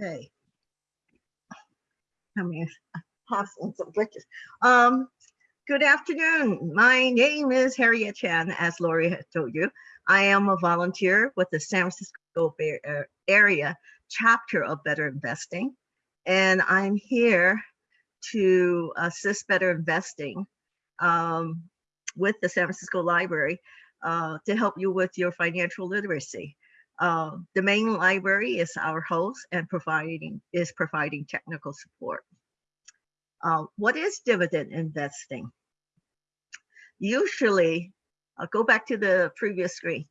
Okay. I mean, passing some glitches. Um, good afternoon. My name is Harriet Chan, as Lori had told you. I am a volunteer with the San Francisco Bay uh, Area chapter of Better Investing. And I'm here to assist Better Investing um, with the San Francisco Library uh, to help you with your financial literacy. Uh, the main library is our host and providing is providing technical support. Uh, what is dividend investing? Usually, I'll go back to the previous screen.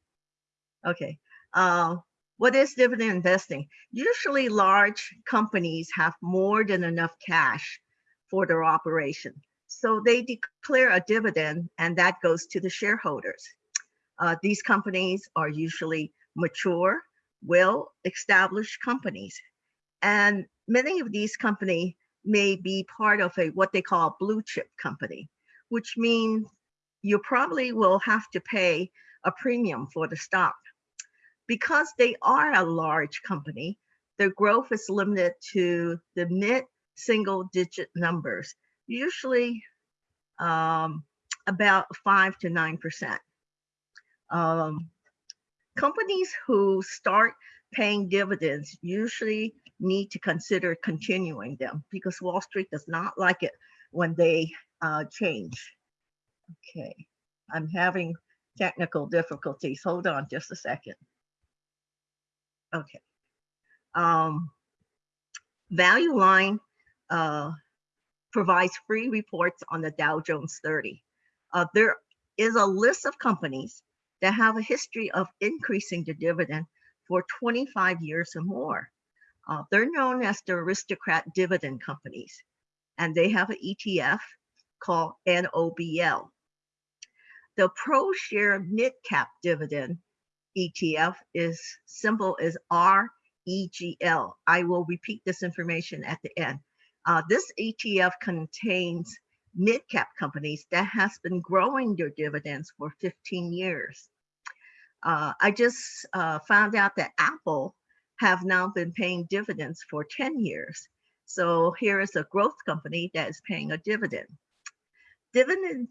Okay. Uh, what is dividend investing? Usually large companies have more than enough cash for their operation. So they declare a dividend and that goes to the shareholders. Uh, these companies are usually mature, well-established companies. And many of these companies may be part of a what they call blue chip company, which means you probably will have to pay a premium for the stock. Because they are a large company, their growth is limited to the mid single digit numbers, usually um, about five to nine percent. Um, companies who start paying dividends usually need to consider continuing them because Wall Street does not like it when they uh, change. Okay, I'm having technical difficulties. Hold on just a second. Okay. Um, Value Line uh, provides free reports on the Dow Jones 30. Uh, there is a list of companies that have a history of increasing the dividend for 25 years or more. Uh, they're known as the aristocrat dividend companies, and they have an ETF called NOBL. The ProShare Mid Cap Dividend ETF is symbol is REGL. I will repeat this information at the end. Uh, this ETF contains mid-cap companies that has been growing their dividends for 15 years. Uh, I just uh, found out that Apple have now been paying dividends for 10 years. So here is a growth company that is paying a dividend. Dividend,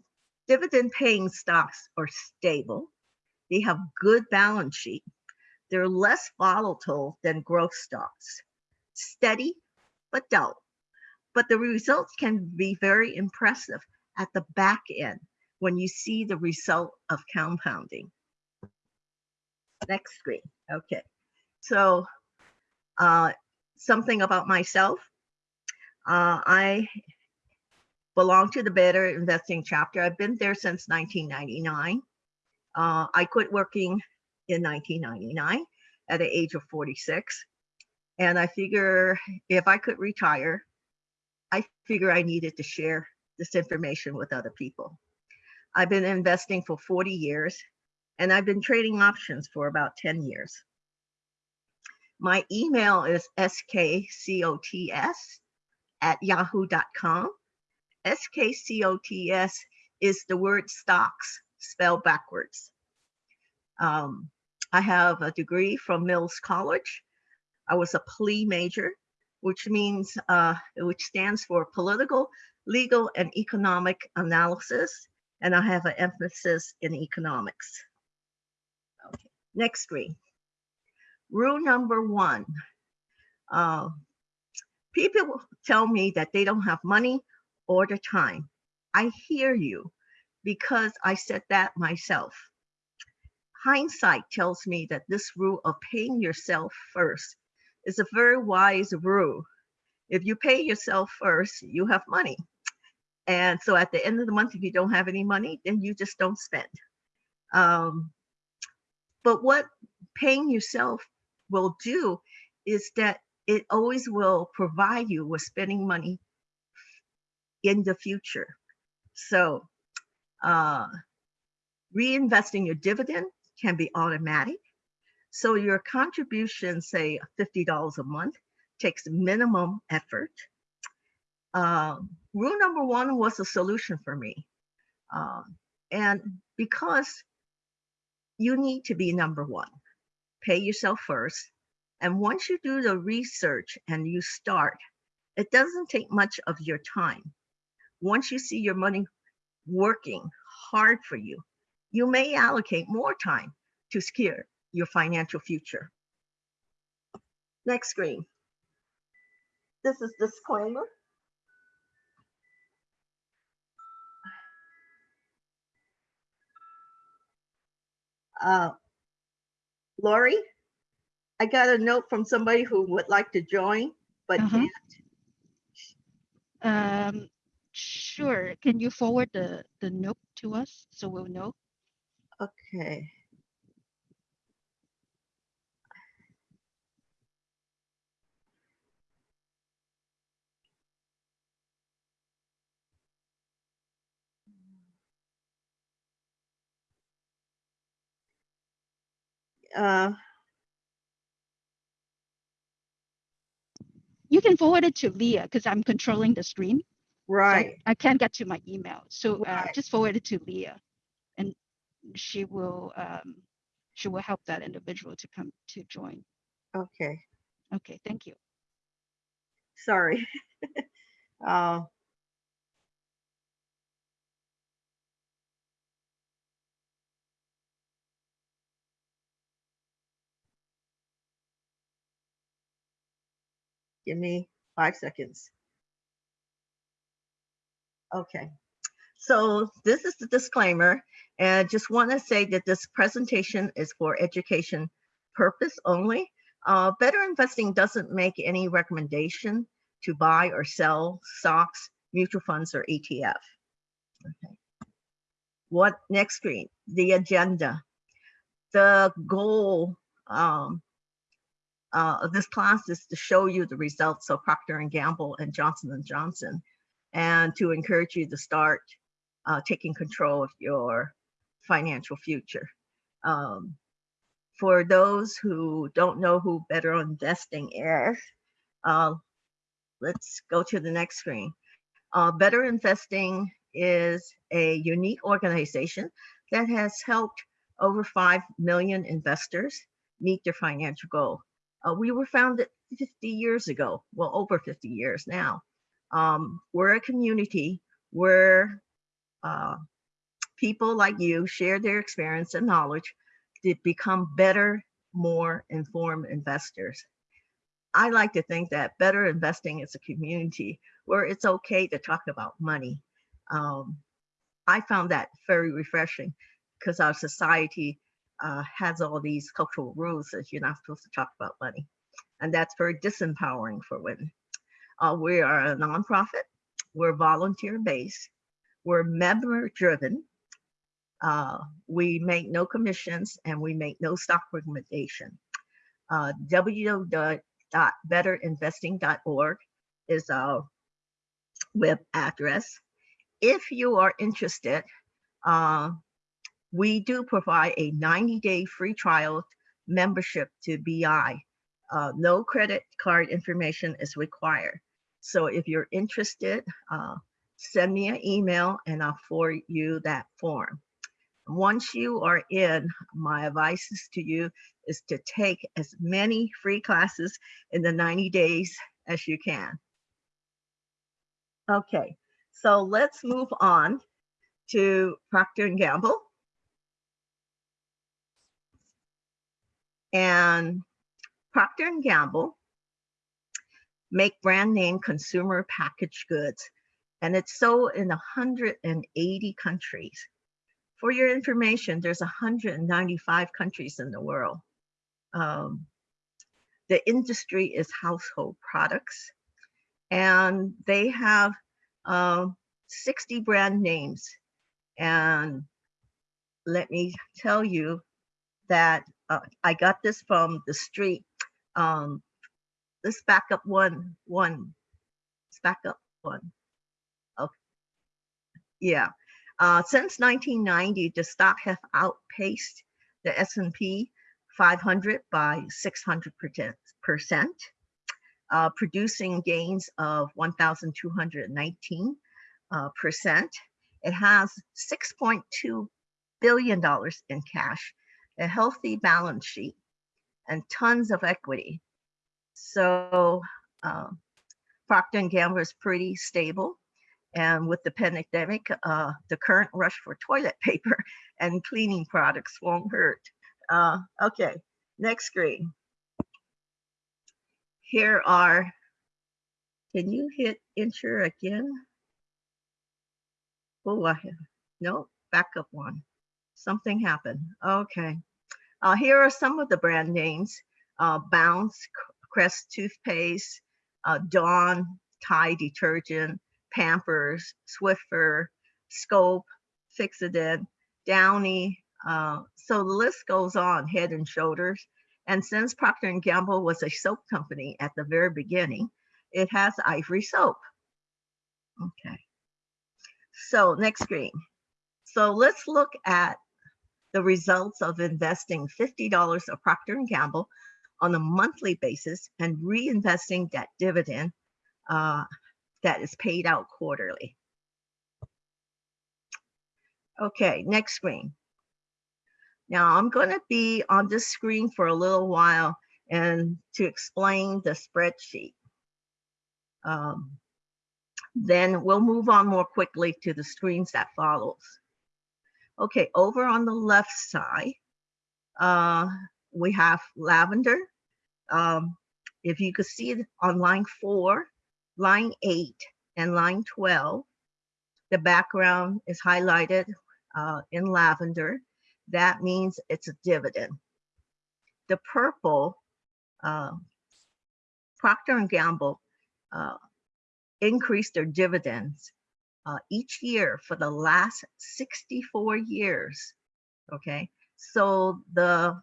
dividend paying stocks are stable. They have good balance sheet. They're less volatile than growth stocks. Steady, but dull but the results can be very impressive at the back end when you see the result of compounding. Next screen. Okay. So uh, something about myself. Uh, I belong to the Better Investing chapter. I've been there since 1999. Uh, I quit working in 1999 at the age of 46. And I figure if I could retire, I figure I needed to share this information with other people. I've been investing for 40 years and I've been trading options for about 10 years. My email is skcots at yahoo.com. SKCOTS is the word stocks spelled backwards. Um, I have a degree from Mills College. I was a PLE major which means, uh, which stands for political, legal, and economic analysis. And I have an emphasis in economics. Next screen. Rule number one. Uh, people tell me that they don't have money or the time. I hear you because I said that myself. Hindsight tells me that this rule of paying yourself first is a very wise rule. If you pay yourself first, you have money. And so at the end of the month, if you don't have any money, then you just don't spend. Um, but what paying yourself will do is that it always will provide you with spending money in the future. So uh, reinvesting your dividend can be automatic. So your contribution, say $50 a month, takes minimum effort. Uh, rule number one was a solution for me. Uh, and because you need to be number one, pay yourself first And once you do the research and you start, it doesn't take much of your time. Once you see your money working hard for you, you may allocate more time to secure your financial future. Next screen. This is disclaimer. Uh, Lori, I got a note from somebody who would like to join, but Uh-huh. can't. Um, sure. Can you forward the, the note to us so we'll know? Okay. Uh, You can forward it to Leah because I'm controlling the screen. so right. I can't get to my email. So uh, Right. just forward it to Leah and she will, um, she will help that individual to come to join. Okay. Okay, thank you. Sorry. uh, give me five seconds. Okay. So this is the disclaimer. And just want to say that this presentation is for education purpose only. Uh, Better Investing doesn't make any recommendation to buy or sell stocks, mutual funds, or ETF. Okay. What next screen? The agenda. The goal um, uh, this class is to show you the results of Procter and Gamble and Johnson Johnson, and to encourage you to start uh, taking control of your financial future. Um, for those who don't know who Better Investing is, uh, let's go to the next screen. Uh, Better Investing is a unique organization that has helped over 5 million investors meet their financial goal. Uh, we were founded 50 years ago, well, over 50 years now. Um, we're a community where uh, people like you share their experience and knowledge to become better, more informed investors. I like to think that better investing is a community where it's okay to talk about money. Um, I found that very refreshing because our society uh, has all these cultural rules that you're not supposed to talk about money. And that's very disempowering for women. Uh, we are a nonprofit, we're volunteer based, we're member driven. Uh, we make no commissions and we make no stock recommendation. Uh, www.betterinvesting.org is our web address. If you are interested, uh, we do provide a 90 day free trial membership to BI. Uh, no credit card information is required. So if you're interested, uh, send me an email and I'll forward you that form. Once you are in, my advice is to you is to take as many free classes in the 90 days as you can. Okay, so let's move on to Procter Gamble. And Procter and Gamble make brand name consumer packaged goods, and it's sold in 180 countries. For your information, there's 195 countries in the world. Um, the industry is household products, and they have um, 60 brand names. And let me tell you that uh, I got this from the street. Um, let's back up one, one, let's back up one. Okay, yeah. Uh, since 1990, the stock have outpaced the S&P 500 by 600 percent, uh, producing gains of 1,219 uh, percent. It has 6.2 billion dollars in cash, a healthy balance sheet, and tons of equity. So uh, Procter Gamble is pretty stable. And with the pandemic, uh, the current rush for toilet paper and cleaning products won't hurt. Uh, okay, next screen. Here are, can you hit enter again? Oh, I have, no, back up one. Something happened. Okay. Uh, here are some of the brand names. Uh, Bounce, Crest toothpaste, uh, Dawn, Tide detergent, Pampers, Swiffer, Scope, Fixodent, Downy. Uh, so the list goes on, Head and Shoulders. And since Procter & Gamble was a soap company at the very beginning, it has Ivory soap. Okay. So next screen. So let's look at the results of investing $50 of Procter & Gamble on a monthly basis and reinvesting that dividend uh, that is paid out quarterly. Okay, next screen. Now I'm going to be on this screen for a little while and to explain the spreadsheet. Um, then we'll move on more quickly to the screens that follows. Okay, over on the left side, uh, we have lavender. Um, if you could see it on line four, line eight, and line 12, the background is highlighted uh, in lavender. That means it's a dividend. The purple, uh, Procter & Gamble uh, increased their dividends uh, each year for the last 64 years. Okay, so the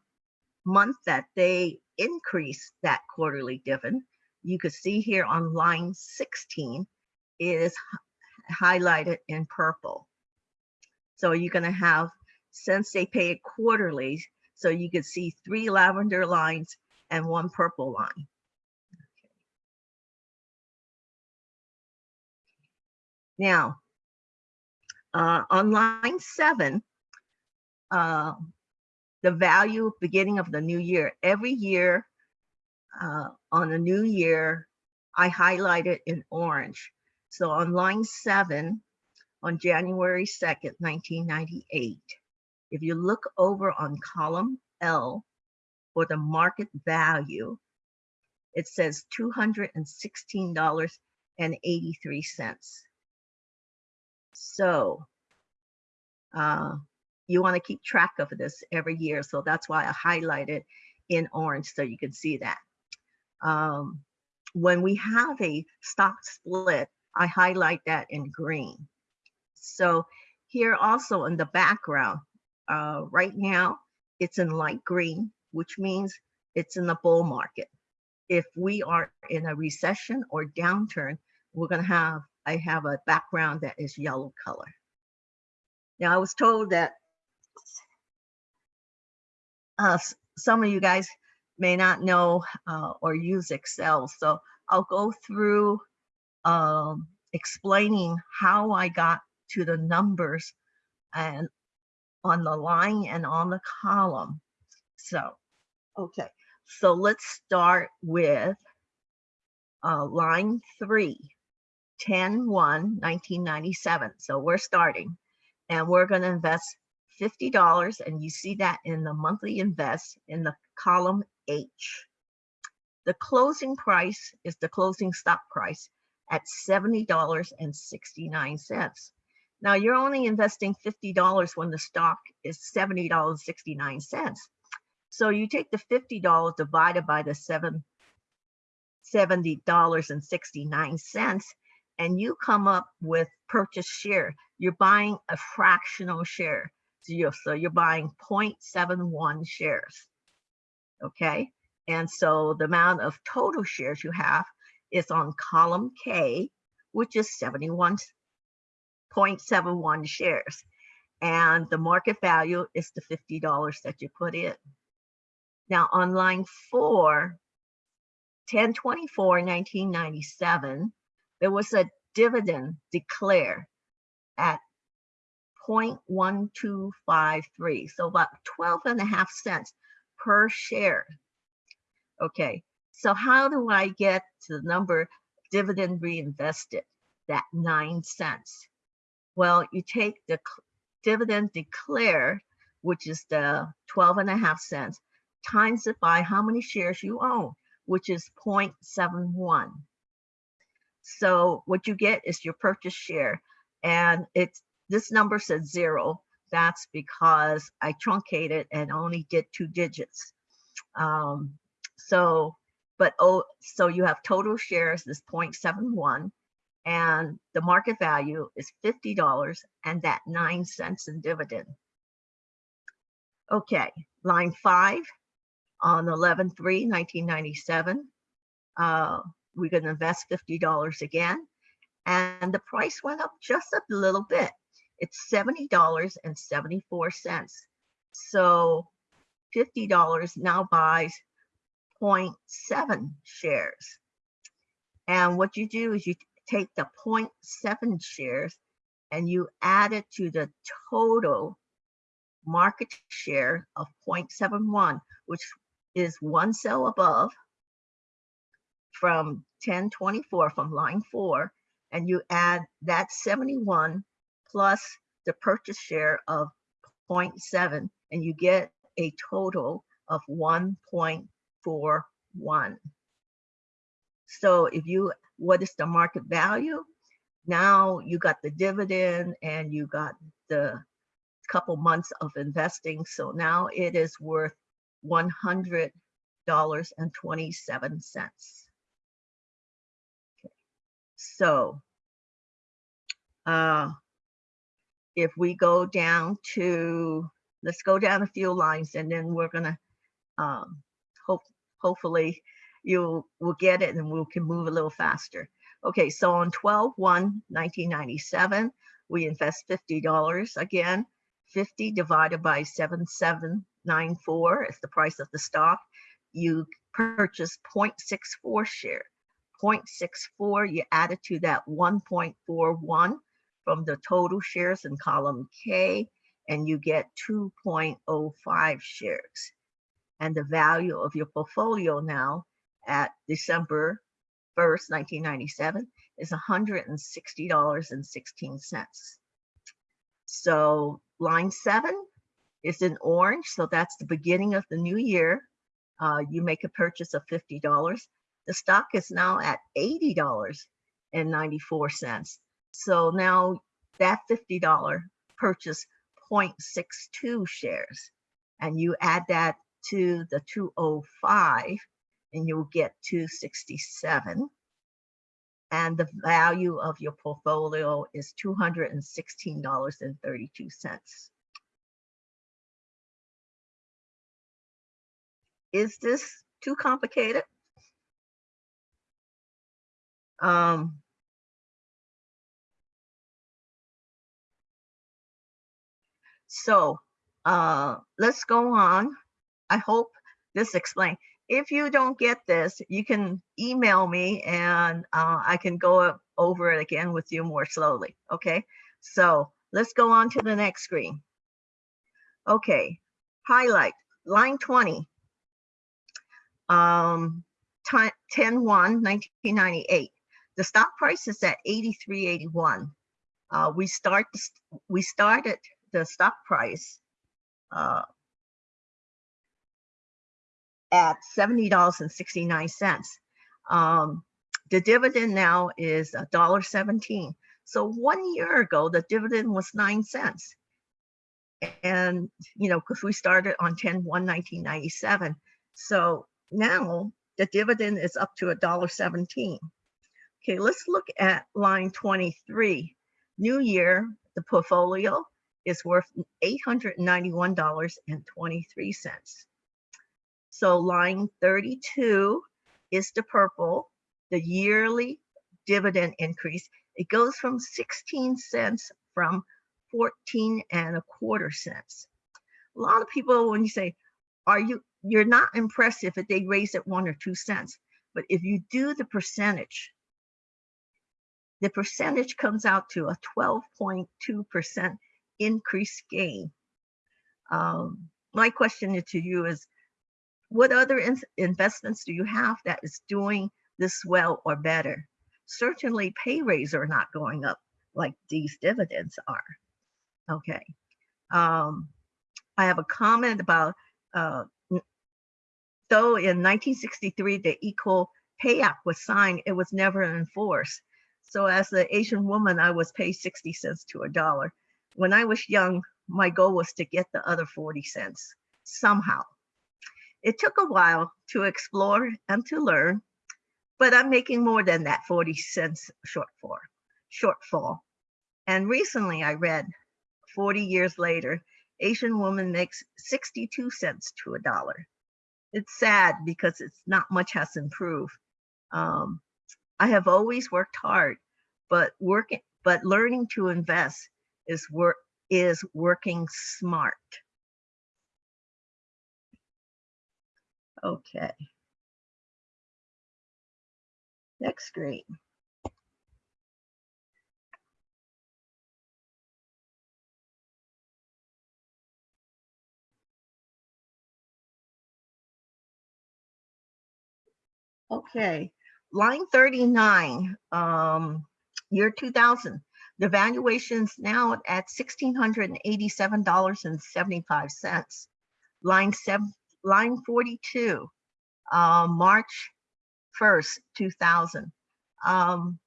month that they increased that quarterly dividend, you could see here on line 16 is highlighted in purple. So you're going to have, since they pay it quarterly, so you could see three lavender lines and one purple line. Now, uh, on line seven, uh, the value beginning of the new year. Every year uh, on a new year, I highlight it in orange. So on line seven, on January 2nd, 1998, if you look over on column L for the market value, it says $216.83. So uh, you want to keep track of this every year. So that's why I highlight it in orange so you can see that. Um, when we have a stock split, I highlight that in green. So here also in the background, uh, right now, it's in light green, which means it's in the bull market. If we are in a recession or downturn, we're going to have I have a background that is yellow color. Now I was told that uh, some of you guys may not know uh, or use Excel. So I'll go through um, explaining how I got to the numbers and on the line and on the column. So, okay, so let's start with uh, line three. 10 1 1997 so we're starting and we're going to invest $50 and you see that in the monthly invest in the column H. The closing price is the closing stock price at $70.69 now you're only investing $50 when the stock is $70.69 so you take the $50 divided by the seven $70.69 and you come up with purchase share, you're buying a fractional share. So you're, so you're buying 0.71 shares. Okay. And so the amount of total shares you have is on column K, which is 71.71 shares. And the market value is the $50 that you put in. Now on line four, 1024 1997, there was a dividend declared at 0.1253, so about 12 and a half cents per share. Okay, So how do I get to the number dividend reinvested, that nine cents? Well, you take the dividend declared, which is the 12 and a half cents, times it by how many shares you own, which is 0.71. So what you get is your purchase share. And it's this number says zero. That's because I truncated and only did two digits. Um, so, but oh, so you have total shares is 0.71 and the market value is $50 and that nine cents in dividend. Okay, line five on 11 3 1997 uh, we're going to invest $50 again. And the price went up just a little bit. It's $70.74 so $50 now buys 0.7 shares. And what you do is you take the 0.7 shares and you add it to the total market share of 0.71 which is one cell above from 1024 from line four, and you add that 71 plus the purchase share of 0.7, and you get a total of 1.41. So if you, what is the market value? Now you got the dividend and you got the couple months of investing. So now it is worth $100.27. So, uh, if we go down to, let's go down a few lines and then we're gonna, um, hope, hopefully you will get it and we can move a little faster. Okay, so on 12 1 1997, we invest $50 again. 50 divided by 7794 is the price of the stock. You purchase 0.64 share. 0.64, you add it to that 1.41 from the total shares in column K, and you get 2.05 shares. And the value of your portfolio now at December 1st, 1997 is $160.16. So line seven is in orange, so that's the beginning of the new year. Uh, you make a purchase of $50. The stock is now at $80.94. So now that $50 purchase 0.62 shares, and you add that to the 205, and you'll get 267 and the value of your portfolio is $216.32. Is this too complicated? Um, so uh, let's go on. I hope this explained. if you don't get this, you can email me and uh, I can go over it again with you more slowly. Okay, so let's go on to the next screen. Okay, highlight line 20, um, 10 1 1998. The stock price is at 83.81. Uh, we start we started the stock price uh, at $70.69. Um, the dividend now is $1.17. So one year ago, the dividend was nine cents. And, you know, because we started on 10 1 1997. So now the dividend is up to $1.17. Okay, let's look at line 23. New year, the portfolio is worth $891.23. So line 32 is the purple, the yearly dividend increase. It goes from 16 cents from 14 and a quarter cents. A lot of people, when you say, are you, you're not impressed if they raise it one or two cents. But if you do the percentage, the percentage comes out to a 12.2% increase gain. Um, my question to you is, What other in- investments do you have that is doing this well or better? Certainly pay rates are not going up like these dividends are. Okay. Um, I have a comment about, uh, though in 1963, the Equal Pay Act was signed, it was never enforced. So as an Asian woman, I was paid 60 cents to a dollar. When I was young, my goal was to get the other 40 cents somehow. It took a while to explore and to learn, but I'm making more than that 40 cents shortfall. shortfall. And recently I read 40 years later, Asian woman makes 62 cents to a dollar. It's sad because it's not much has improved. Um, I have always worked hard, but working, but learning to invest is work is working smart. Okay. Next screen. Okay, line 39, um, year 2000. The valuation's now at $1,687.75. Line seven, line 42, uh, March 1st, 2000. Um,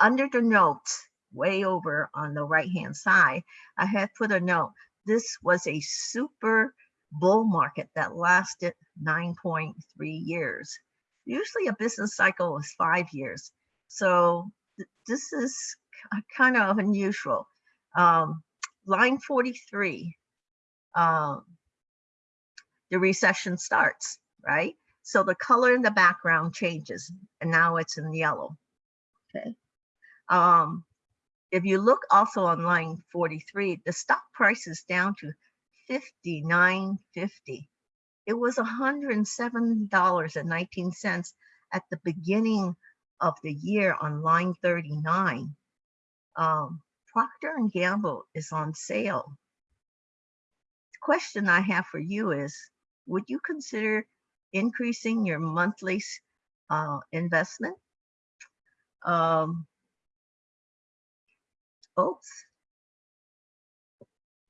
under the notes, way over on the right-hand side, I had put a note. This was a super bull market that lasted 9.3 years. Usually a business cycle is five years. So th- this is kind of unusual. Um, line 43, um, the recession starts, right? So the color in the background changes and now it's in yellow, okay? Um, if you look also on line 43, the stock price is down to 59.50. It was $107.19 at the beginning of the year on line 39. Um, Procter and Gamble is on sale. The question I have for you is, would you consider increasing your monthly uh, investment? Um, oops.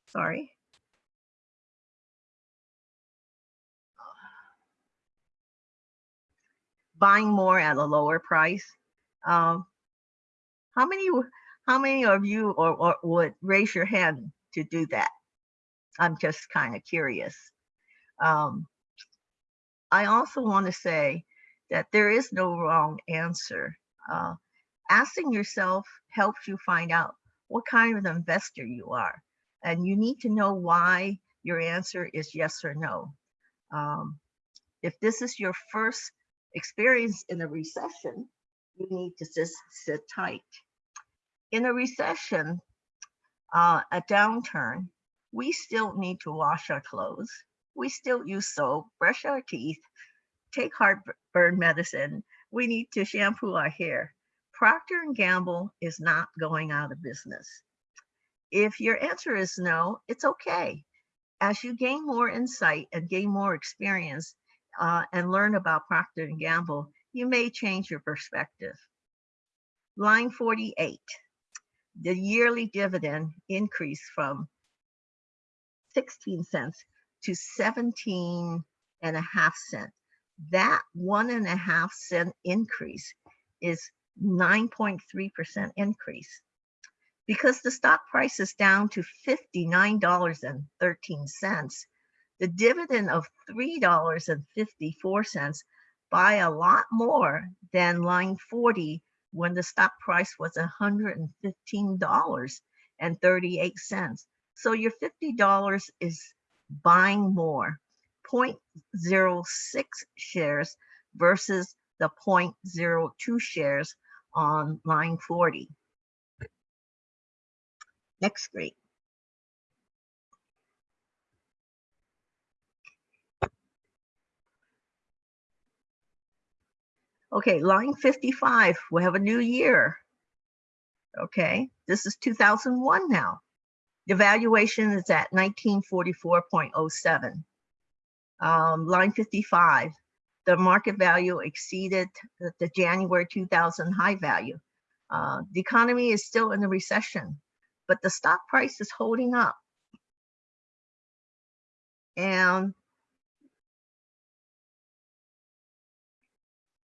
Sorry. Buying more at a lower price. Um, how many, how many of you or, or would raise your hand to do that? I'm just kind of curious. Um, I also want to say that there is no wrong answer. Uh, asking yourself helps you find out what kind of investor you are. And you need to know why your answer is yes or no. Um, if this is your first experience in a recession, you need to just sit tight. In a recession, uh, a downturn, we still need to wash our clothes. We still use soap, brush our teeth, take heartburn medicine. We need to shampoo our hair. Procter and Gamble is not going out of business. If your answer is no, it's okay. As you gain more insight and gain more experience uh, and learn about Procter Gamble, you may change your perspective. Line 48, the yearly dividend increased from 16 cents to 17 and a half cent. That one and a half cent increase is 9.3% increase. Because the stock price is down to $59.13, the dividend of $3.54 buy a lot more than line 40 when the stock price was $115.38. So your $50 is buying more, 0.06 shares versus the 0.02 shares on line 40. Next screen. Okay, line 55, we have a new year. Okay, this is 2001 now. The valuation is at 1944.07. Um, line 55, the market value exceeded the, the January 2000 high value. Uh, the economy is still in a recession, but the stock price is holding up. And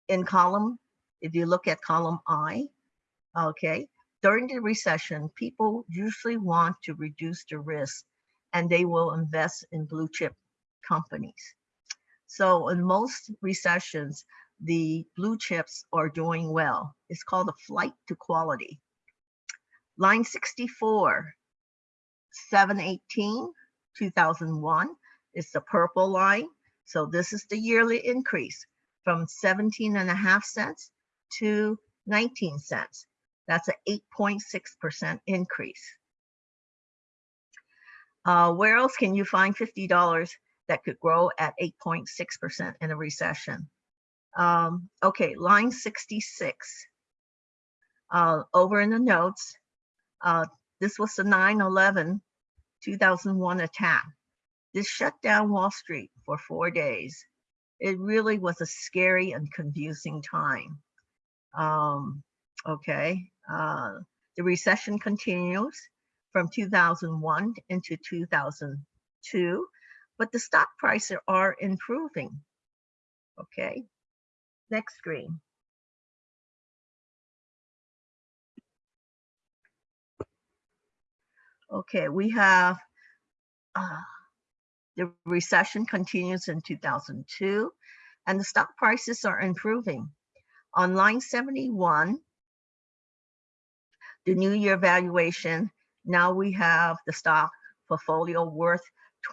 in column, if you look at column I, okay, during the recession, people usually want to reduce the risk and they will invest in blue chip companies. So in most recessions, the blue chips are doing well. It's called a flight to quality. Line 64, 718, 2001 is the purple line. So this is the yearly increase from 17 and a half cents to 19 cents. That's an 8.6% increase. Uh, where else can you find $50 that could grow at 8.6% in a recession? Um, okay, line 66. Uh, over in the notes, uh, this was the 9-11 2001 attack. This shut down Wall Street for four days. It really was a scary and confusing time. Um, okay, uh, the recession continues from 2001 into 2002, but the stock prices are improving. Okay, next screen. Okay, we have uh, the recession continues in 2002 and the stock prices are improving. On line 71, the new year valuation, now we have the stock portfolio worth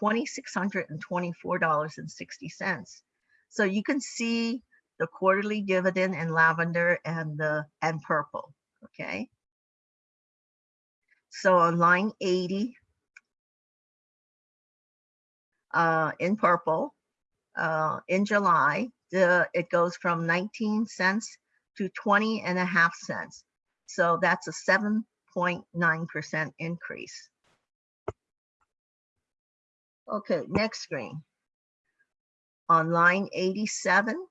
$2,624.60. So you can see the quarterly dividend in lavender and the and purple, okay? So on line 80, uh, in purple, uh, in July, the, it goes from 19 cents to 20 and a half cents. So that's a 7.9% increase. Okay, next screen. On line 87,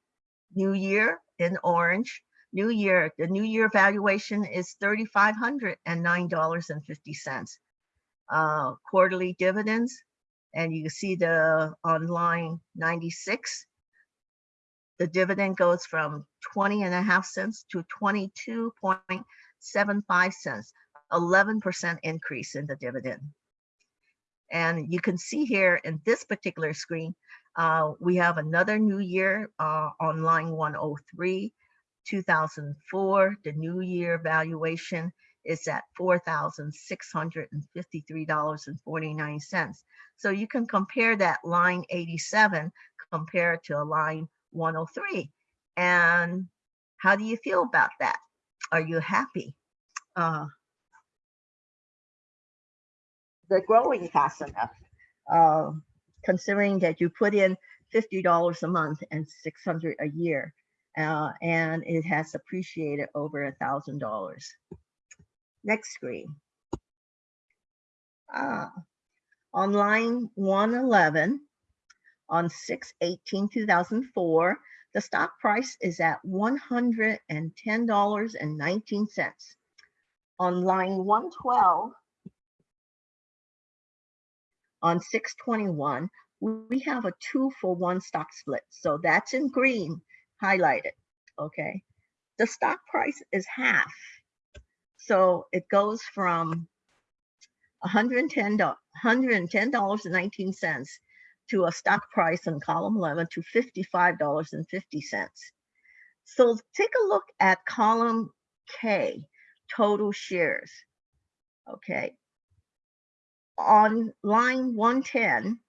New Year in orange. New Year, the New Year valuation is $3,509.50. Uh, quarterly dividends, and you see the on line 96, the dividend goes from 20 and a half cents to 22.75 cents, 11% increase in the dividend. And you can see here in this particular screen, uh, we have another new year uh, on line 103, 2004. The new year valuation is at $4,653.49. So you can compare that line 87 compared to a line 103. And how do you feel about that? Are you happy? Uh, the growing fast enough, uh, considering that you put in $50 a month and 600 a year, uh, and it has appreciated over a thousand dollars. Next screen. Ah, on line 111, on 6-18-2004, the stock price is at $110.19. On line 112, on 621, we have a two for one stock split. So that's in green highlighted, okay? The stock price is half. So it goes from $110, $110.19 to a stock price in column 11 to $55.50. So take a look at column K, total shares. Okay. On line 110,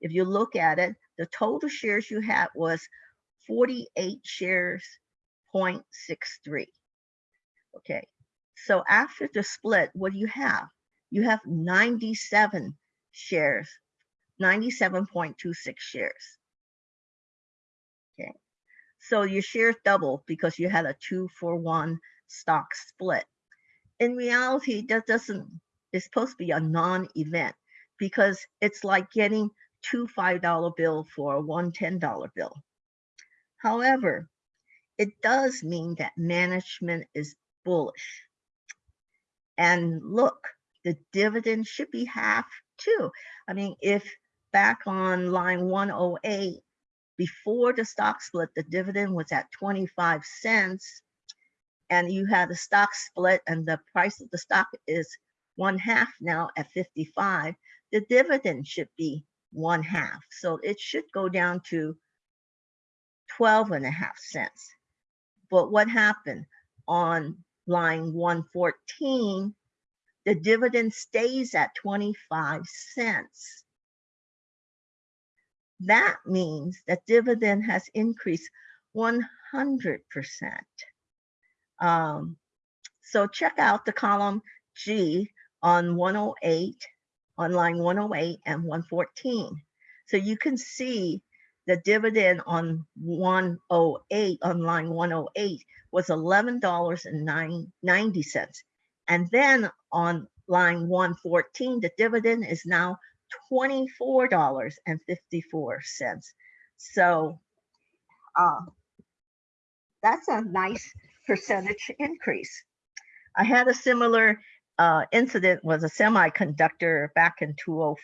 if you look at it, the total shares you had was 48 shares, 0.63. Okay. So after the split, what do you have? You have 97 shares, 97.26 shares. Okay. So your shares doubled because you had a two for one stock split. In reality, that doesn't, it's supposed to be a non-event because it's like getting two $5 bill for one $10 bill. However, it does mean that management is bullish. And look, the dividend should be half too. I mean, if back on line 108, before the stock split, the dividend was at 25 cents and you had a stock split and the price of the stock is one half now at 55, the dividend should be one half. So it should go down to 12 and a half cents. But what happened on line 114, the dividend stays at 25 cents. That means that dividend has increased 100%. Um, so check out the column G on 108, on line 108 and 114. So you can see the dividend on 108, on line 108 was $11.90. And then on line 114, the dividend is now $24.54. So uh, that's a nice percentage increase. I had a similar uh, incident with a semiconductor back in 20,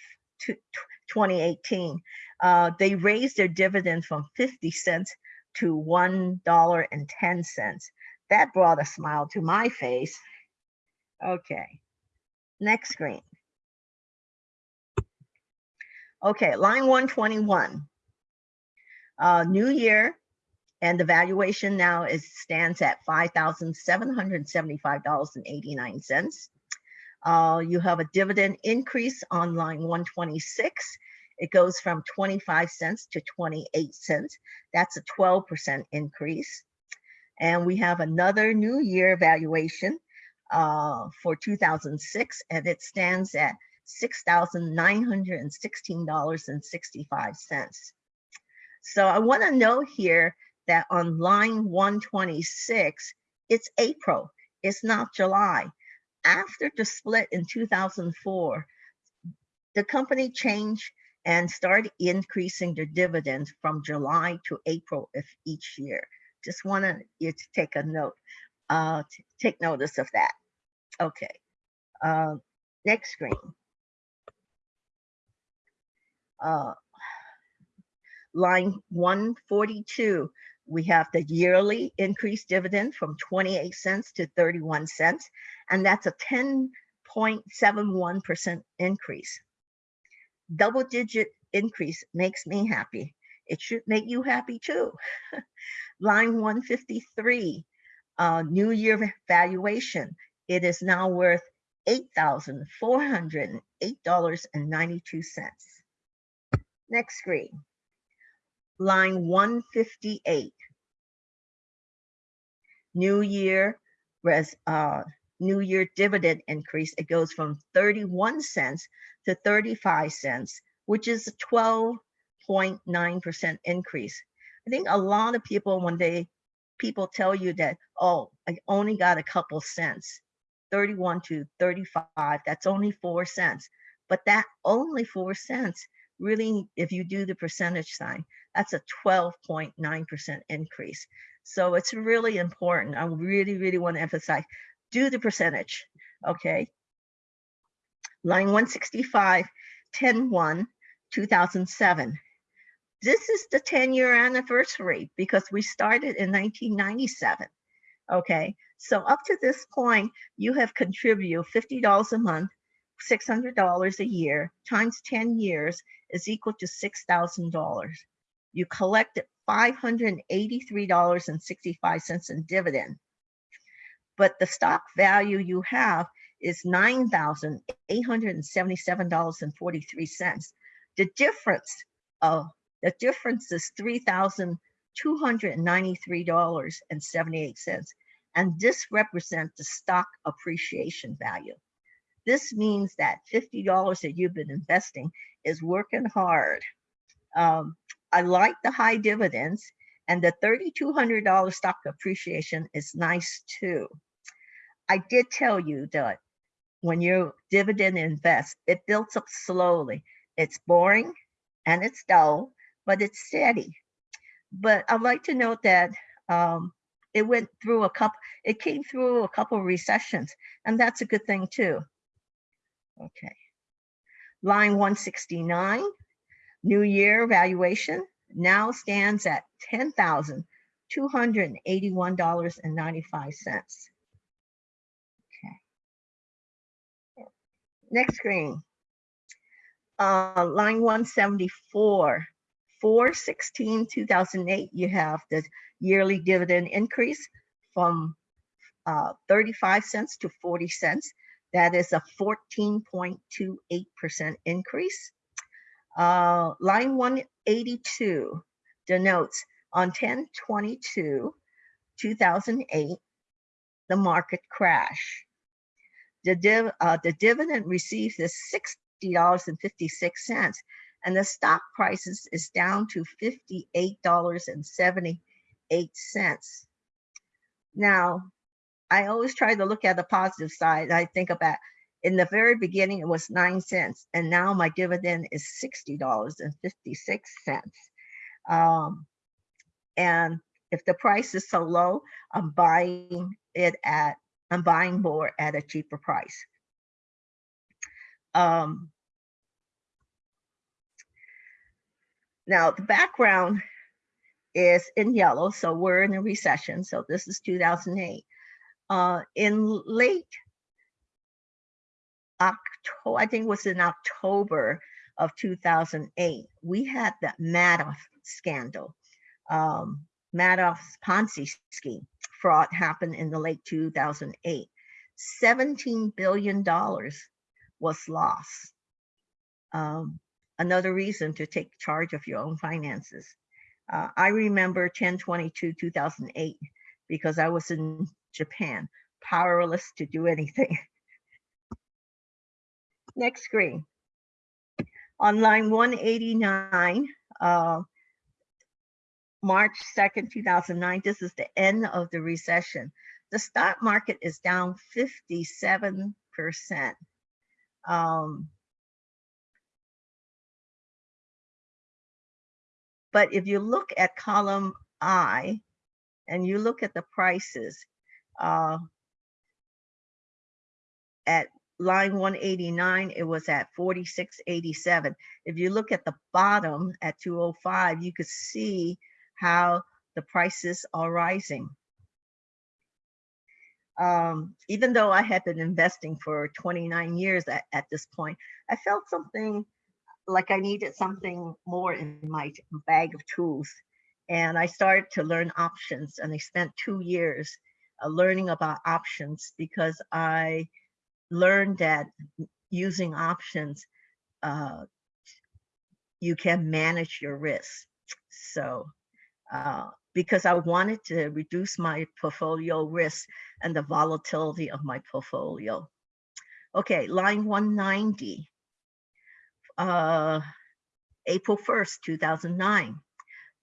2018. Uh, they raised their dividend from 50 cents to $1.10. That brought a smile to my face. Okay, next screen. Okay, line 121. Uh, new year, and the valuation now is stands at $5,775.89. Uh, you have a dividend increase on line 126. It goes from 25 cents to 28 cents. That's a 12% increase. And we have another new year valuation uh, for 2006, and it stands at $6,916.65. So I want to note here that on line 126, it's April, it's not July. After the split in 2004, the company changed and start increasing their dividends from July to April of each year. Just wanted you to take a note, uh, take notice of that. Okay, uh, next screen. Uh, line 142, we have the yearly increased dividend from 28 cents to 31 cents, and that's a 10.71% increase. Double digit increase makes me happy. It should make you happy too. Line 153, uh, new year valuation. It is now worth $8,408.92. Next screen. Line 158. New year res, uh, new year dividend increase. It goes from 31 cents to 35 cents, which is a 12.9% increase. I think a lot of people, when they people tell you that, oh, I only got a couple cents, 31 to 35, that's only four cents. But that only four cents, really, if you do the percentage sign, that's a 12.9% increase. So it's really important. I really, really want to emphasize, do the percentage, okay? Line 165, 10-1, 2007. This is the 10 year anniversary because we started in 1997. Okay, so up to this point, you have contributed $50 a month, $600 a year times 10 years is equal to $6,000. You collected $583.65 in dividend, but the stock value you have is $9,877.43. The difference of the difference is $3,293.78. And this represents the stock appreciation value. This means that $50 that you've been investing is working hard. Um, I like the high dividends and the $3,200 stock appreciation is nice too. I did tell you that when you dividend invest, it builds up slowly. It's boring, and it's dull, but it's steady. But I'd like to note that um, it went through a couple, it came through a couple recessions, and that's a good thing too. Okay. Line 169, new year valuation now stands at $10,281.95. Next screen. Uh, line 174, 416 2008, you have the yearly dividend increase from uh, 35 cents to 40 cents. That is a 14.28% increase. Uh, line 182 denotes on 10 22 2008, the market crash. The, div, uh, the dividend received is $60.56 and the stock prices is down to $58.78. Now, I always try to look at the positive side. I think about in the very beginning, it was nine cents, and now my dividend is $60.56. Um, and if the price is so low, I'm buying it at, I'm buying more at a cheaper price. Um, now the background is in yellow, so we're in a recession. So this is 2008. Uh, in late October, I think it was in October of 2008, we had the Madoff scandal. Um, Madoff's Ponzi scheme fraud happened in the late 2008. $17 billion was lost. Um, another reason to take charge of your own finances. Uh, I remember 1022 2008 because I was in Japan, powerless to do anything. Next screen. On line 189, uh, March 2nd, 2009, this is the end of the recession. The stock market is down 57%. Um, but if you look at column I and you look at the prices uh, at line 189, it was at 46.87. If you look at the bottom at 205, you could see how the prices are rising. Um, even though I had been investing for 29 years at, at this point, I felt something like I needed something more in my bag of tools. And I started to learn options and I spent two years uh, learning about options because I learned that using options, uh, you can manage your risk. So uh, because I wanted to reduce my portfolio risk and the volatility of my portfolio. Okay, line 190, uh, April 1st, 2009.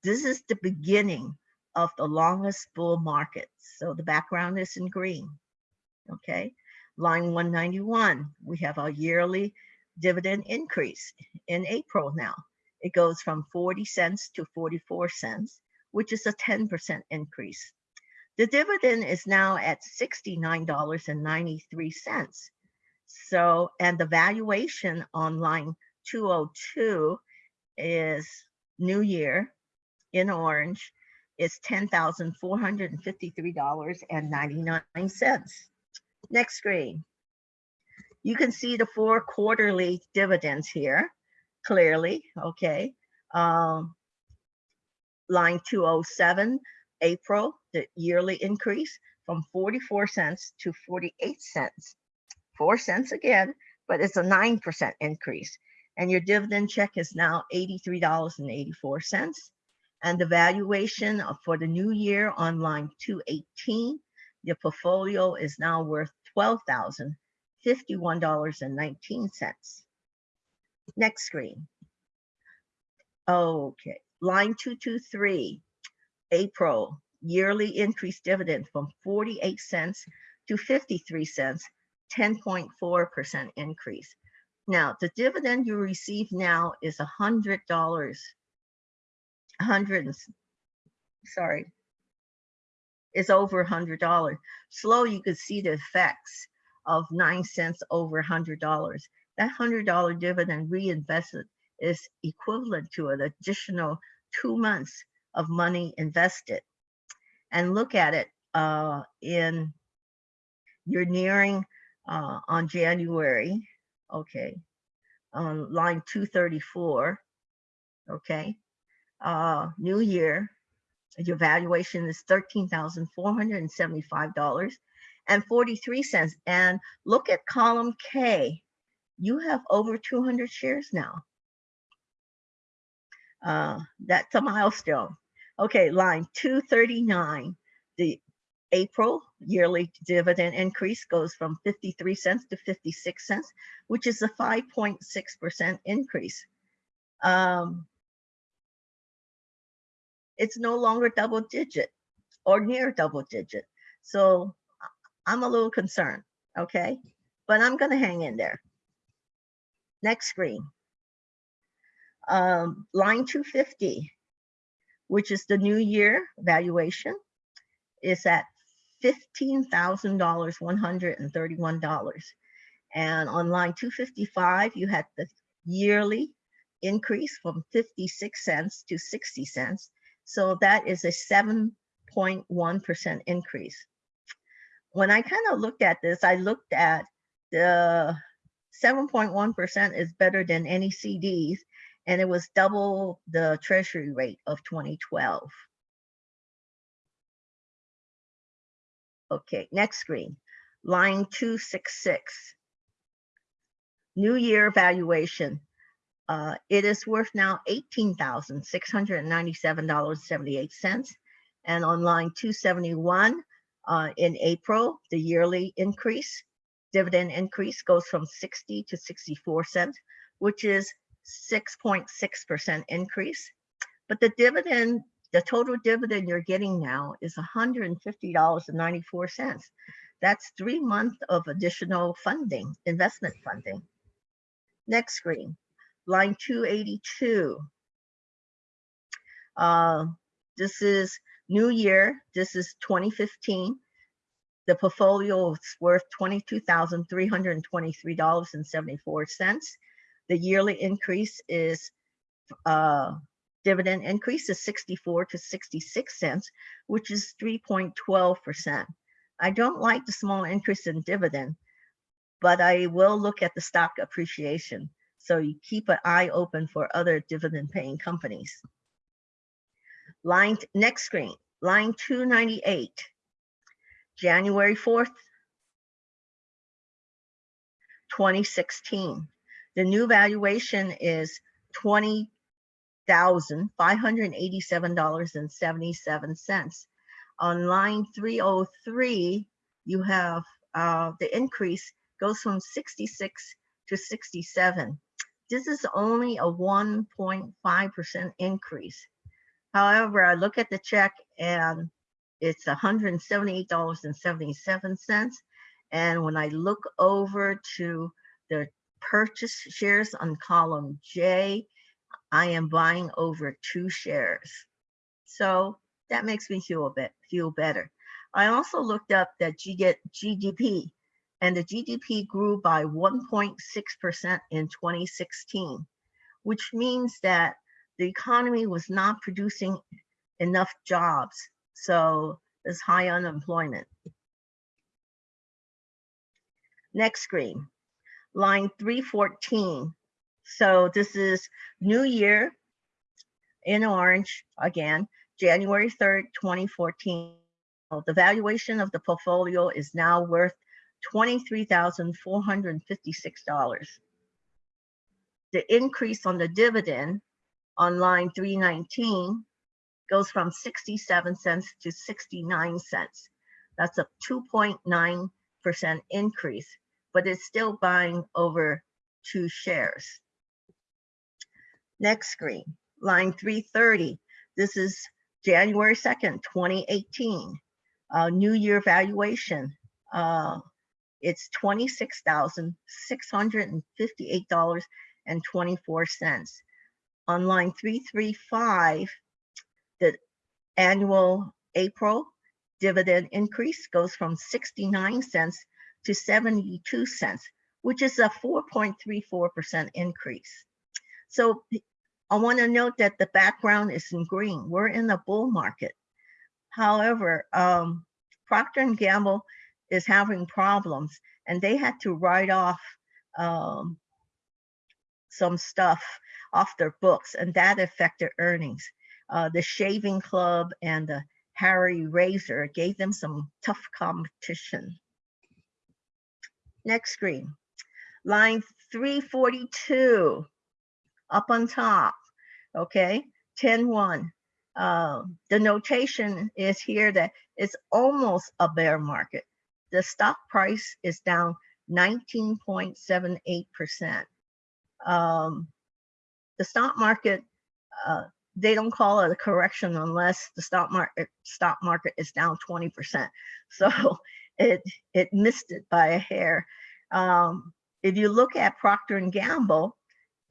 This is the beginning of the longest bull market. So the background is in green, okay? Line 191, we have our yearly dividend increase in April now. It goes from 40 cents to 44 cents which is a 10% increase. The dividend is now at $69.93. So, and the valuation on line 202 is New Year in orange is $10,453.99. Next screen. You can see the four quarterly dividends here clearly, okay? Um, line 207, April, the yearly increase from 44 cents to 48 cents. Four cents again, but it's a 9% increase. And your dividend check is now $83.84. And the valuation for the new year on line 218, your portfolio is now worth $12,051.19. Next screen. Okay, Line 223, April, yearly increase dividend from 48 cents to 53 cents, 10.4% increase. Now, the dividend you receive now is a hundred dollars. A hundred, and sorry. It's over a hundred dollars. Slow, you could see the effects of nine cents over a hundred dollars. That hundred dollar dividend reinvested is equivalent to an additional two months of money invested. And look at it, uh, in, you're nearing, uh, on January, okay, on line two thirty-four, okay? Uh, new year, your valuation is thirteen thousand four hundred and seventy-five dollars and forty-three cents. And look at column K, you have over two hundred shares now. Uh, that's a milestone. Okay, line two thirty-nine, the April yearly dividend increase goes from 53 cents to 56 cents, which is a 5.6% increase. Um, it's no longer double digit or near double digit. So I'm a little concerned, okay? But I'm gonna hang in there. Next screen. Um, line 250, which is the new year valuation, is at fifteen thousand dollars, one hundred and on line two fifty-five, you had the yearly increase from fifty-six cents to sixty cents. So that is a seven point one percent increase. When I kind of looked at this, I looked at the seven point one percent is better than any CDs, and it was double the treasury rate of twenty twelve. Okay, next screen, line two six six. New year valuation. Uh, it is worth now eighteen thousand six hundred and on line two seventy-one, uh, in April, the yearly increase, dividend increase goes from sixty to sixty-four cents, which is 6.6% increase. But the dividend, the total dividend you're getting now is $150.94. That's three months of additional funding, investment funding. Next screen, line 282. Uh, this is new year. This is 2015. The portfolio is worth $22,323.74. The yearly increase is uh, dividend increase is 64 to 66 cents, which is 3.12%. I don't like the small increase in dividend, but I will look at the stock appreciation. So you keep an eye open for other dividend paying companies. Line, next screen, line 298, January 4th, 2016. The new valuation is 20 thousand five hundred eighty-seven dollars and seventy-seven cents. On line three oh three, you have uh, the increase goes from sixty-six to sixty-seven. This is only a one point five percent increase. However, I look at the check and it's hundred and seventy-eight dollars and seventy-seven cents. And when I look over to the purchase shares on column J, I am buying over two shares. So that makes me feel a bit feel better. I also looked up that GDP and the GDP grew by 1.6% in 2016, which means that the economy was not producing enough jobs. So there's high unemployment. Next screen, line 314. So this is New Year in orange again, January 3rd, 2014. Oh, The valuation of the portfolio is now worth $23,456. The increase on the dividend on line 319 goes from 67 cents to 69 cents. That's a 2.9% increase, but it's still buying over two shares. Next screen, line 330. This is January 2nd, 2018. Uh, New Year valuation. Uh, it's twenty-six thousand, six hundred and fifty-eight dollars and twenty-four cents. On line three, three, five, the annual April dividend increase goes from sixty-nine cents to seventy-two cents, which is a four point three four percent increase. So I want to note that the background is in green. We're in a bull market. However, um, Procter Gamble is having problems and they had to write off um, some stuff off their books and that affected earnings. Uh, the Shaving Club and the Harry Razor gave them some tough competition. Next screen. Line 342 up on top. Okay, 10 1. Uh, the notation is here that it's almost a bear market. The stock price is down 19.78%. Um, the stock market, uh, they don't call it a correction unless the stock market stock market is down 20%. So it it missed it by a hair. Um, if you look at Procter and Gamble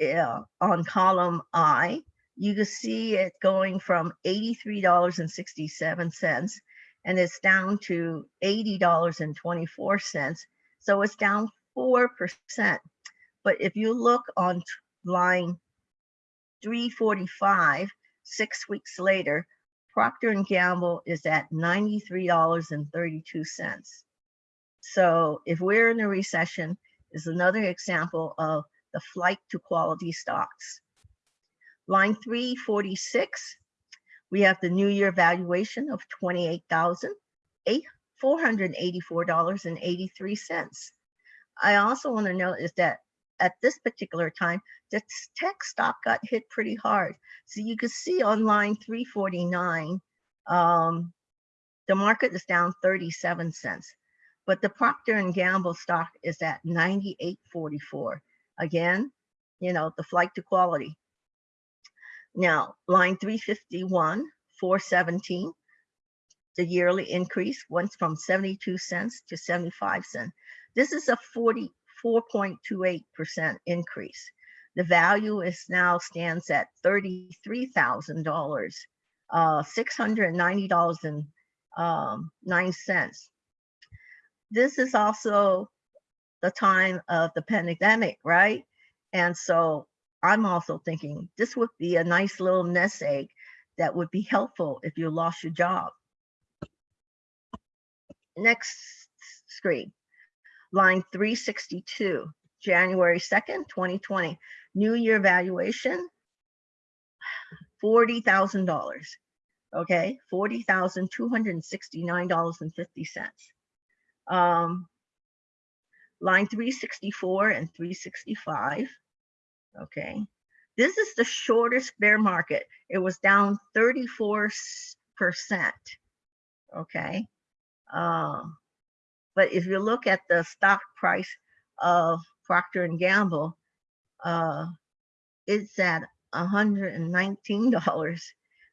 uh, on column I, you can see it going from $83.67 and it's down to $80.24. So it's down 4%. But if you look on line 345, six weeks later, Procter and Gamble is at $93.32. So if we're in a recession, is another example of the flight to quality stocks. Line 346, we have the new year valuation of $28,484.83. I also want to note is that at this particular time, the tech stock got hit pretty hard. So you can see on line 349, um, the market is down 37 cents, but the Procter and Gamble stock is at 98.44. Again, you know, the flight to quality. Now, line 351, 417, the yearly increase went from 72 cents to 75 cents. This is a 44.28% increase. The value is now stands at $33,000, uh, $690.09. Um, this is also the time of the pandemic, right? And so I'm also thinking this would be a nice little nest egg that would be helpful if you lost your job. Next screen, line 362, January 2nd, 2020, new year valuation, $40,000. Okay, $40,269.50. Um, line 364 and 365. Okay, this is the shortest bear market. It was down 34%. Okay, um, but if you look at the stock price of Procter and Gamble, uh, it's at $119.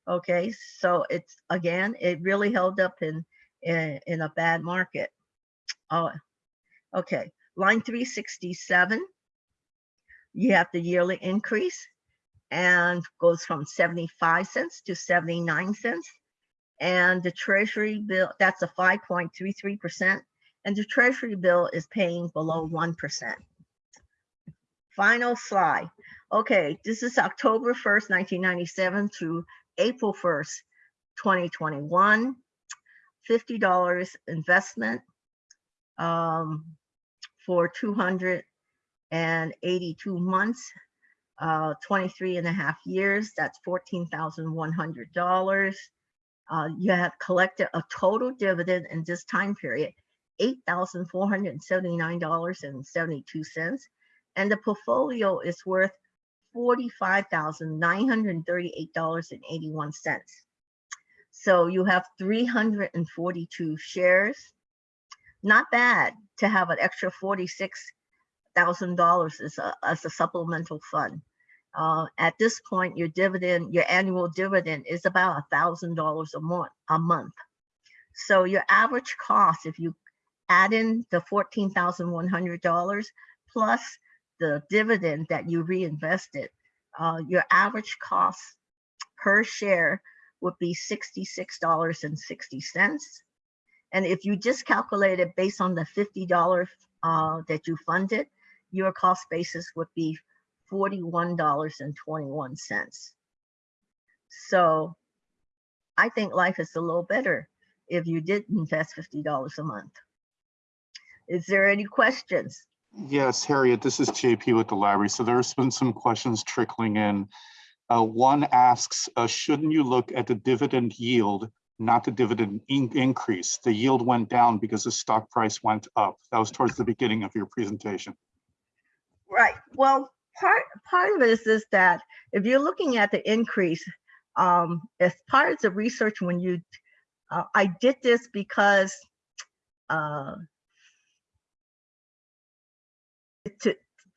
Okay, so it's again, it really held up in in, in a bad market. Oh, okay. Line 367, you have the yearly increase and goes from 75 cents to 79 cents. And the treasury bill, that's a 5.33%. And the treasury bill is paying below 1%. Final slide. Okay, this is October 1st, 1997 to April 1st, 2021. $50 investment um, for 282 months, uh, 23 and a half years, that's $14,100. Uh, you have collected a total dividend in this time period, $8,479.72. And the portfolio is worth $45,938.81. So you have 342 shares. Not bad to have an extra $46,000 as a, as a supplemental fund. Uh, at this point, your dividend, your annual dividend is about $1,000 a month, a month. So your average cost, if you add in the fourteen thousand one hundred dollars plus the dividend that you reinvested, uh, your average cost per share would be sixty-six dollars and if you just calculate it based on the fifty dollars uh, that you funded, your cost basis would be forty-one dollars and twenty-one cents. So I think life is a little better if you did invest fifty dollars a month. Is there any questions? Yes, Harriet, this is JP with the library. So there's been some questions trickling in. Uh, one asks, uh, shouldn't you look at the dividend yield, not the dividend in- increase? The yield went down because the stock price went up. That was towards the beginning of your presentation. Right, well, part, part of it is, is that if you're looking at the increase, um, as part of the research when you, uh, I did this because,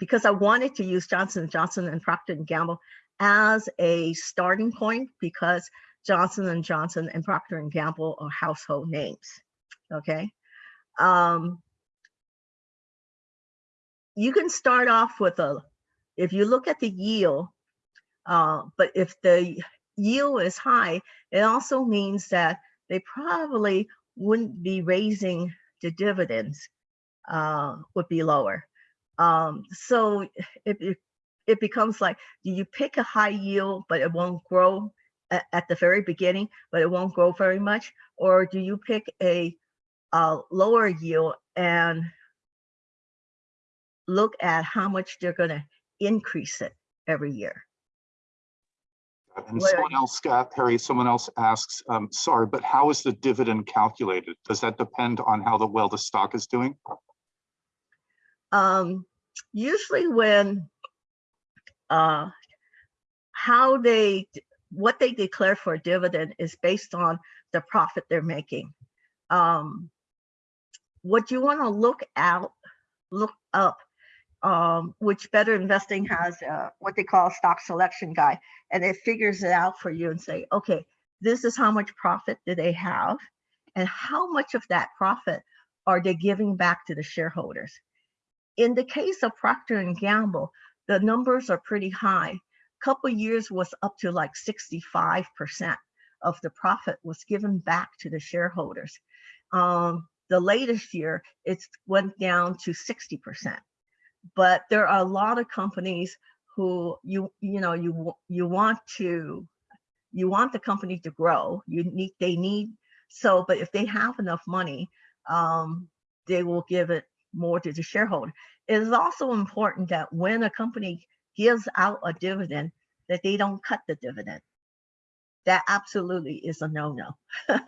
because I wanted to use Johnson Johnson and Procter and Gamble as a starting point because Johnson and Johnson and Procter and Gamble are household names. Okay. Um, you can start off with a, if you look at the yield, uh, but if the yield is high, it also means that they probably wouldn't be raising the dividends, uh, would be lower. Um, so it, it, it becomes like, do you pick a high yield, but it won't grow at, at the very beginning, but it won't grow very much? Or do you pick a, a lower yield and look at how much they're going to increase it every year? And What someone else, got Harry, someone else asks, um, sorry, but how is the dividend calculated? Does that depend on how the, well, the stock is doing? Um, usually when uh, how they what they declare for a dividend is based on the profit they're making. Um, what you want to look out, look up, um, which Better Investing has uh, what they call a stock selection guide, and it figures it out for you and say, okay, this is how much profit do they have, and how much of that profit are they giving back to the shareholders in the case of Procter and Gamble, the numbers are pretty high. A Couple years was up to like 65% of the profit was given back to the shareholders. Um, the latest year, it's went down to 60%. But there are a lot of companies who you you know you you want to you want the company to grow. You need they need so, but if they have enough money, um, they will give it more to the shareholder. It is also important that when a company gives out a dividend, that they don't cut the dividend. That absolutely is a no-no.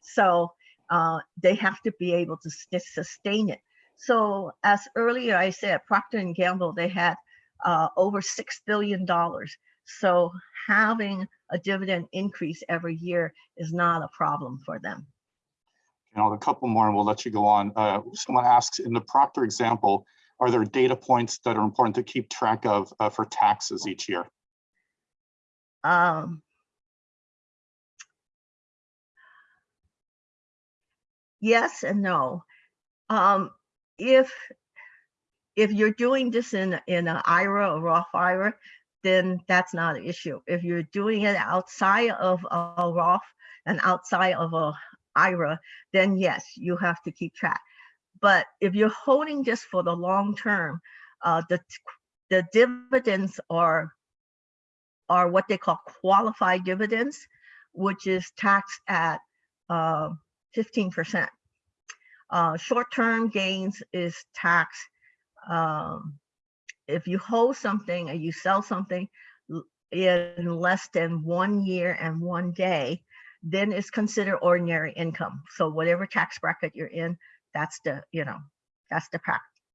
so uh, they have to be able to sustain it. So as earlier I said, Procter and Gamble, they had uh, over six billion dollars. So having a dividend increase every year is not a problem for them. You know, a couple more and we'll let you go on. Uh, someone asks, in the Procter example, are there data points that are important to keep track of uh, for taxes each year? Um, yes and no. Um, if if you're doing this in in an IRA or Roth IRA, then that's not an issue. If you're doing it outside of a Roth and outside of a IRA, then yes, you have to keep track. But if you're holding this for the long term, uh, the the dividends are are what they call qualified dividends, which is taxed at uh, 15%. Uh, short-term gains is taxed um, if you hold something and you sell something in less than one year and one day, then it's considered ordinary income. So whatever tax bracket you're in, that's the, you know, that's the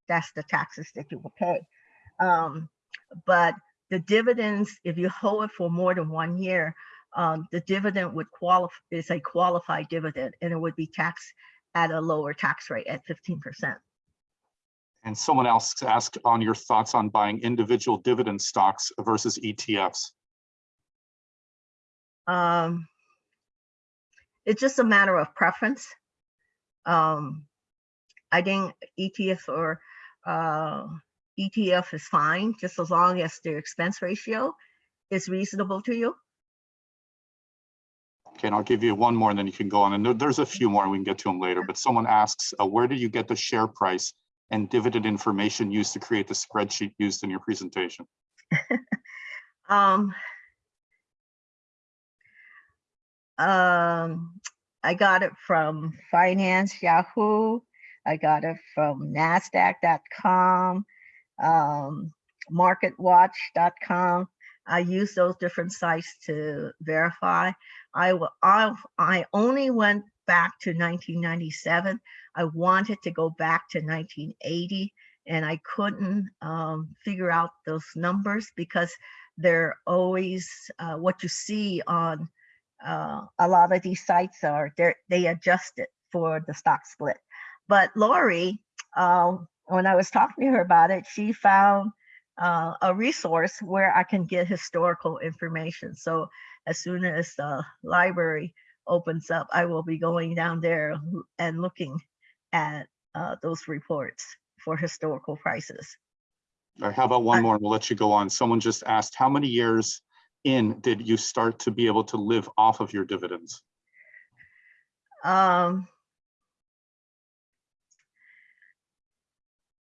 that's the taxes that you will pay. Um, but the dividends, if you hold it for more than one year, um, the dividend would qualify, is a qualified dividend and it would be taxed at a lower tax rate at 15%. And someone else asked on your thoughts on buying individual dividend stocks versus ETFs. Um, it's just a matter of preference. Um, I think ETF or uh, ETF is fine, just as long as the expense ratio is reasonable to you. Okay, and I'll give you one more and then you can go on. And there- there's a few more, we can get to them later, but someone asks, uh, where do you get the share price and dividend information used to create the spreadsheet used in your presentation? Um, um, I got it from Finance Yahoo. I got it from NASDAQ.com, um, MarketWatch.com. I use those different sites to verify. I I I only went back to 1997. I wanted to go back to 1980, and I couldn't um, figure out those numbers because they're always uh, what you see on uh, a lot of these sites are they they adjust it for the stock split. But Lori, uh, when I was talking to her about it, she found uh, a resource where I can get historical information. So as soon as the library opens up, I will be going down there and looking at uh, those reports for historical prices. All right, how about one more? We'll let you go on. Someone just asked, how many years in did you start to be able to live off of your dividends? Um,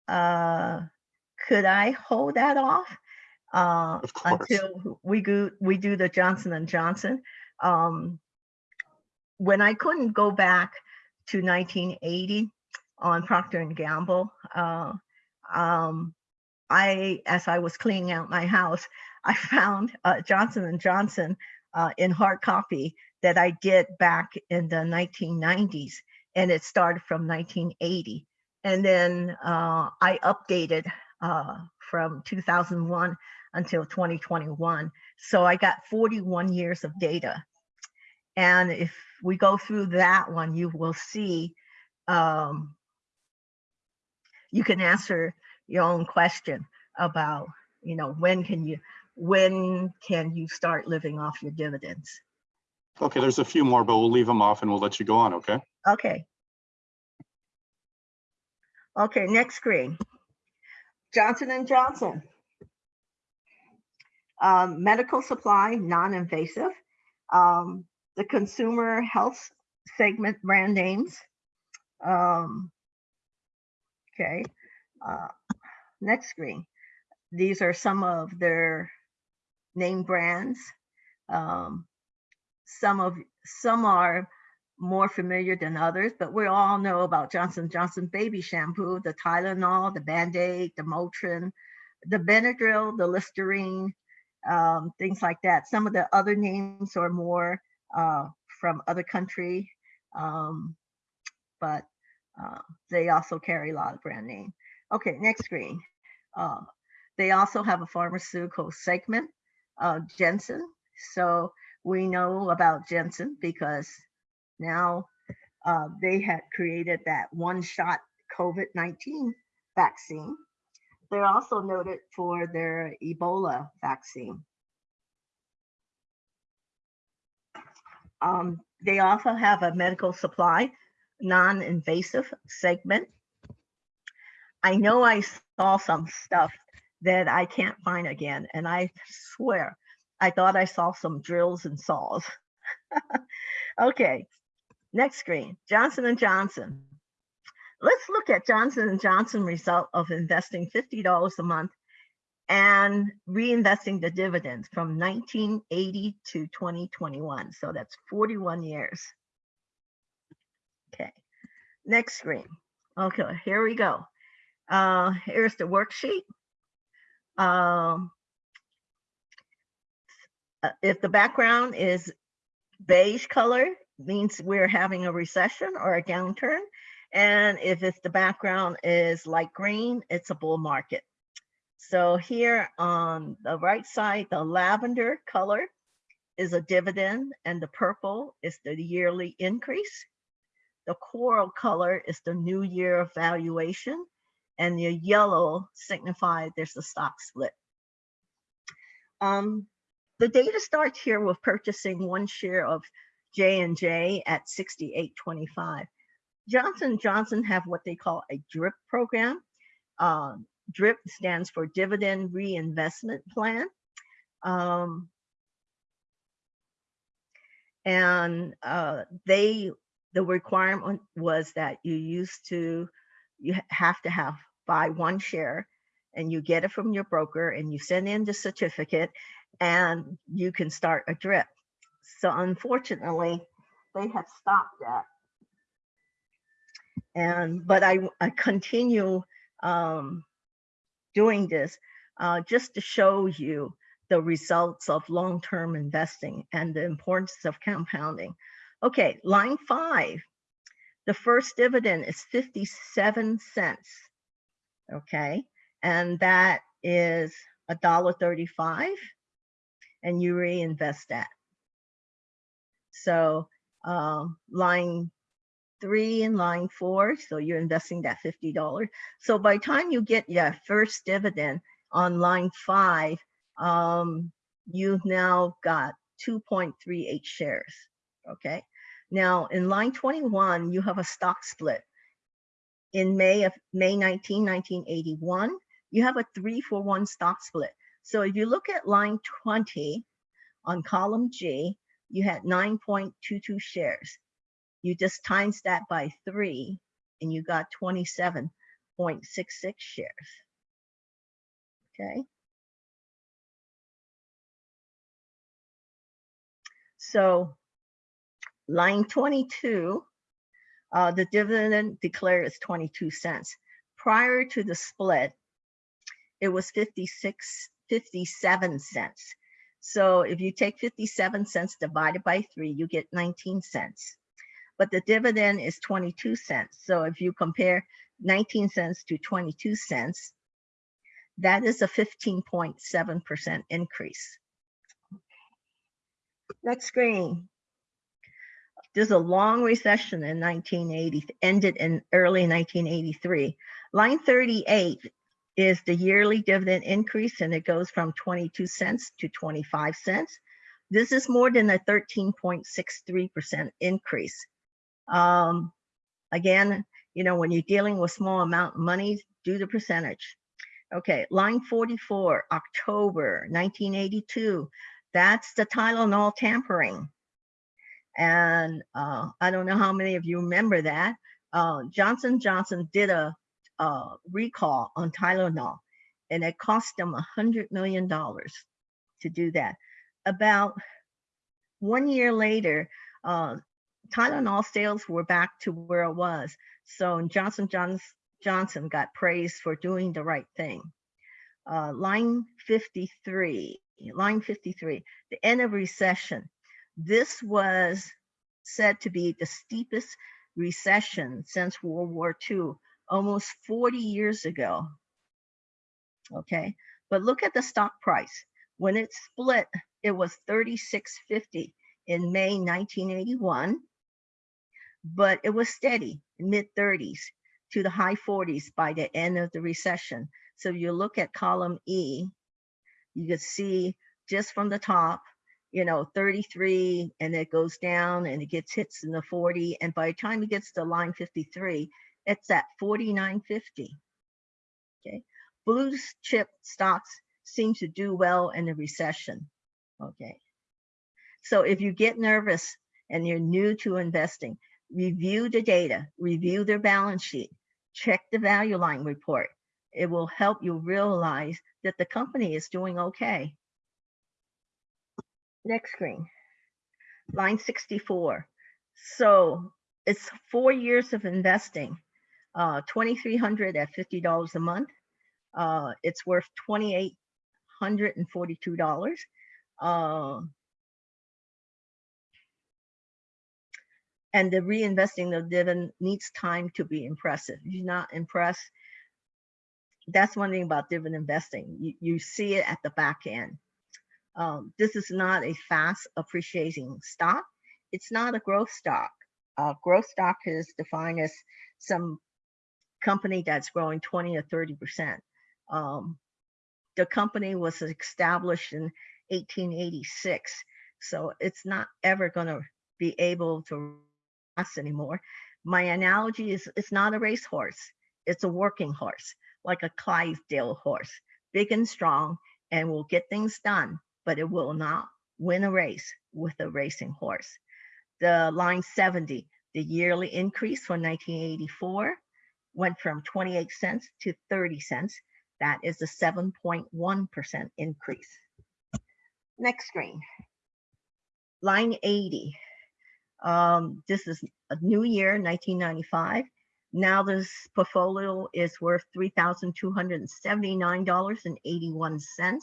uh, could I hold that off? Uh, Of until we go, we do the Johnson and Johnson. Um, when I couldn't go back to 1980 on Procter and Gamble, uh, um, I, as I was cleaning out my house, I found uh, Johnson and Johnson uh, in hard copy that I did back in the 1990s, and it started from 1980. And then uh, I updated uh, from 2001 until 2021. So I got 41 years of data. And if we go through that one, you will see um, you can answer your own question about, you know, when can you when can you start living off your dividends? Okay, there's a few more, but we'll leave them off and we'll let you go on, okay? Okay. Okay, next screen. Johnson and Johnson. Um, medical supply, non-invasive. Um, the consumer health segment brand names. Um, okay. Uh, next screen. These are some of their name brands. Um, some of some are more familiar than others, but we all know about Johnson Johnson baby shampoo, the Tylenol, the Band-Aid, the Motrin, the Benadryl, the Listerine, um, things like that. Some of the other names are more uh, from other country, um, but uh, they also carry a lot of brand name. Okay, next screen. Uh, they also have a pharmaceutical segment, uh, Janssen. So we know about Janssen because now uh, they had created that one-shot COVID-19 vaccine. They're also noted for their Ebola vaccine. Um, they also have a medical supply, non-invasive segment. I know I saw some stuff that I can't find again, and I swear I thought I saw some drills and saws. okay, next screen, Johnson and Johnson. Let's look at Johnson and Johnson result of investing $50 a month and reinvesting the dividends from 1980 to 2021. So that's 41 years. Okay, next screen. Okay, here we go. Uh, here's the worksheet. Um, uh, if the background is beige color, means we're having a recession or a downturn. And if it's the background is light green, it's a bull market. So here on the right side, the lavender color is a dividend and the purple is the yearly increase. The coral color is the new year valuation and the yellow signifies there's a stock split. Um, the data starts here with purchasing one share of J and J at 68.25. Johnson Johnson have what they call a DRIP program. Uh, DRIP stands for Dividend Reinvestment Plan. Um, and uh, they, the requirement was that you used to, you have to have buy one share and you get it from your broker and you send in the certificate and you can start a drip. So unfortunately, they have stopped that. And, but I, I continue um, doing this uh, just to show you the results of long-term investing and the importance of compounding. Okay, line five, the first dividend is 57 cents. Okay, and that is a dollar 35 and you reinvest that. So um, line three and line four, so you're investing that $50. So by time you get your first dividend on line five, um, you've now got 2.38 shares, okay? Now in line 21, you have a stock split. In May of May 19, 1981, you have a three for one stock split. So if you look at line 20 on column G, you had 9.22 shares. You just times that by three and you got 27.66 shares. Okay. So line 22, uh, the dividend declared is 22 cents. Prior to the split, it was 56, 57 cents. So if you take 57 cents divided by three, you get 19 cents. But the dividend is 22 cents. So if you compare 19 cents to 22 cents, that is a 15.7% increase. Next screen. There's a long recession in 1980, ended in early 1983. Line 38 is the yearly dividend increase and it goes from 22 cents to 25 cents. This is more than a 13.63% increase. Um, again, you know, when you're dealing with small amount of money, do the percentage. Okay, line 44, October 1982. That's the Tylenol tampering. And uh, I don't know how many of you remember that. Uh, Johnson Johnson did a, a recall on Tylenol and it cost them a hundred million dollars to do that. About one year later, uh, Tylenol sales were back to where it was. So Johnson Johnson Johnson got praised for doing the right thing. Uh, line 53, line 53, the end of recession. This was said to be the steepest recession since World War II, almost 40 years ago. Okay, but look at the stock price. When it split, it was 36.50 in May 1981, but it was steady, mid 30s to the high 40s by the end of the recession. So you look at column E, you can see just from the top, you know, 33 and it goes down and it gets hits in the 40. And by the time it gets to line 53, it's at 49.50. Okay. Blue chip stocks seem to do well in a recession. Okay. So if you get nervous and you're new to investing, review the data, review their balance sheet, check the Value Line report. It will help you realize that the company is doing okay. Next screen, line 64. So it's four years of investing, uh, 2,300 at $50 a month. Uh, it's worth $2,842. Uh, and the reinvesting the dividend needs time to be impressive. You're not impressed, that's one thing about dividend investing. You, you see it at the back end. Um, this is not a fast appreciating stock. It's not a growth stock. Uh, growth stock is defined as some company that's growing 20 or 30%. Um, the company was established in 1886, so it's not ever going to be able to last anymore. My analogy is it's not a racehorse. It's a working horse, like a Clydesdale horse, big and strong and will get things done, but it will not win a race with a racing horse. The line 70, the yearly increase from 1984 went from 28 cents to 30 cents. That is a 7.1% increase. Next screen. Line 80. Um, this is a new year, 1995. Now this portfolio is worth $3,279.81.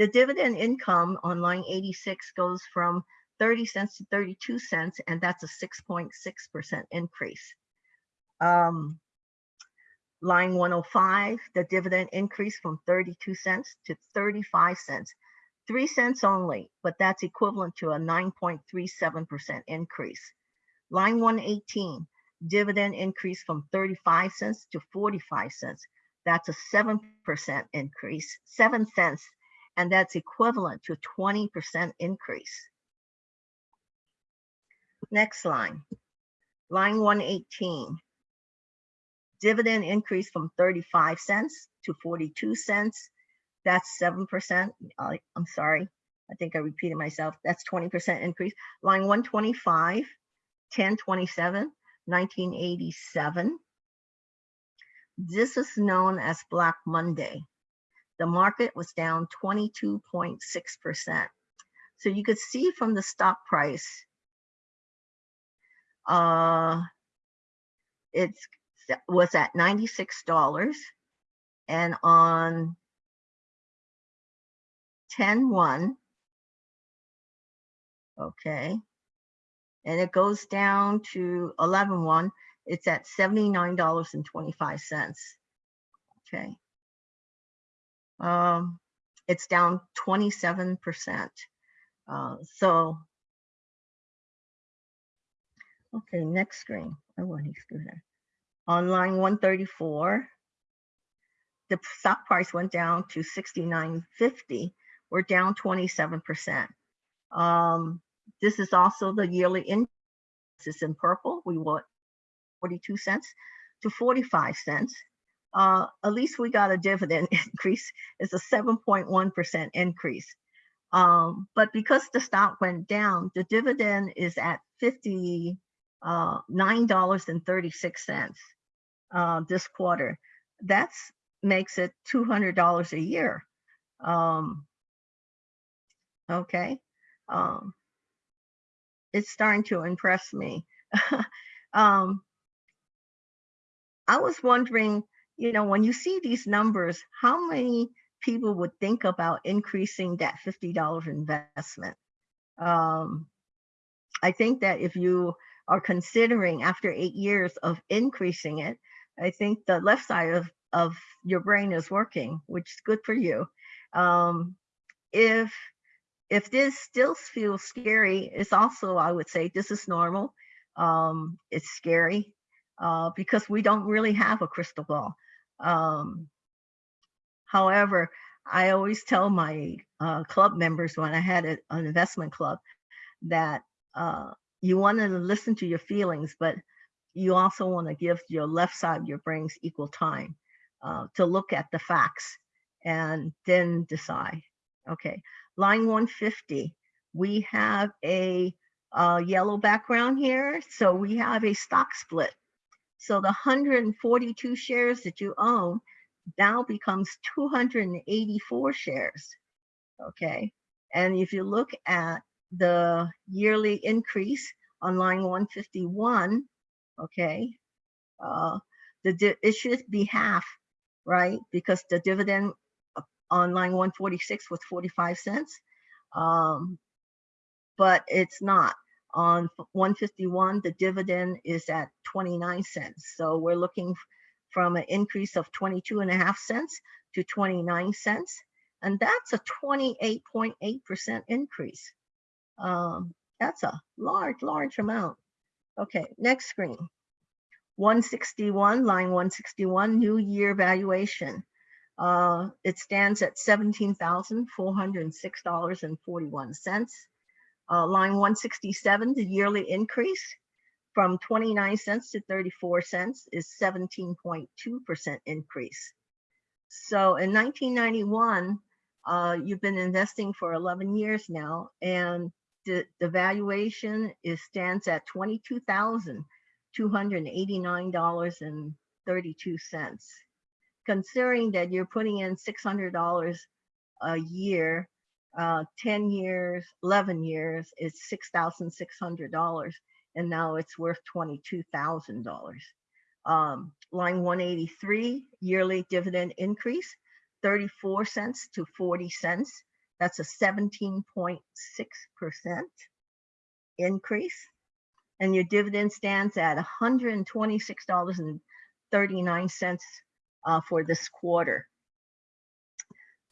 The dividend income on line 86 goes from 30 cents to 32 cents, and that's a 6.6% increase. Um, line 105, the dividend increased from 32 cents to 35 cents, three cents only, but that's equivalent to a 9.37% increase. Line 118, dividend increased from 35 cents to 45 cents. That's a 7% increase, 7 cents, and that's equivalent to a 20% increase. Next line, line 118. Dividend increase from 35 cents to 42 cents. That's 7%. I- uh, I'm sorry, I think I repeated myself. That's 20% increase. Line 125, 1027, 1987. This is known as Black Monday. The market was down 22.6%. So you could see from the stock price, uh, it's was at $96 and on 10-1, okay, and it goes down to 11-1, it's at $79.25. Okay. Um, it's down 27%. Uh, so, okay, next screen. I want to screw that. On line 134, the stock price went down to 69.50. We're down 27%. Um, this is also the yearly increase. It's in purple. We want 42 cents to 45 cents. Uh, at least we got a dividend increase. It's a 7.1% increase. Um, but because the stock went down, the dividend is at 50 uh, $9.36 uh, this quarter. That's makes it $200 a year. Um, okay. Um, it's starting to impress me. um, I was wondering, you know, when you see these numbers, how many people would think about increasing that $50 investment? Um, I think that if you are considering after eight years of increasing it, I think the left side of, of your brain is working, which is good for you. Um, if if this still feels scary, it's also, I would say, this is normal. Um, it's scary uh, because we don't really have a crystal ball. Um, however, I always tell my uh, club members when I had a, an investment club that uh, you want to listen to your feelings, but you also want to give your left side of your brains equal time uh, to look at the facts and then decide. Okay, line 150, we have a uh, yellow background here. So we have a stock split. So the 142 shares that you own now becomes 284 shares. Okay, and if you look at the yearly increase on line 151, okay, uh, the it should be half, right? Because the dividend uh, on line 146 was 45 cents, um, but it's not. On 151, the dividend is at 29 cents. So we're looking from an increase of 22 and a half cents to 29 cents. And that's a 28.8% increase. Um, that's a large, large amount. Okay, next screen. 161, line 161, new year valuation. Uh, it stands at $17,406.41. Uh, line 167, the yearly increase from 29 cents to 34 cents is 17.2% increase. So in 1991, uh, you've been investing for 11 years now, and the, the valuation is stands at $22,289.32. Considering that you're putting in $600 a year, uh, 10 years, 11 years is $6,600 and now it's worth $22,000. Um, line 183, yearly dividend increase, 34 cents to 40 cents. That's a 17.6% increase. And your dividend stands at $126.39 uh, for this quarter.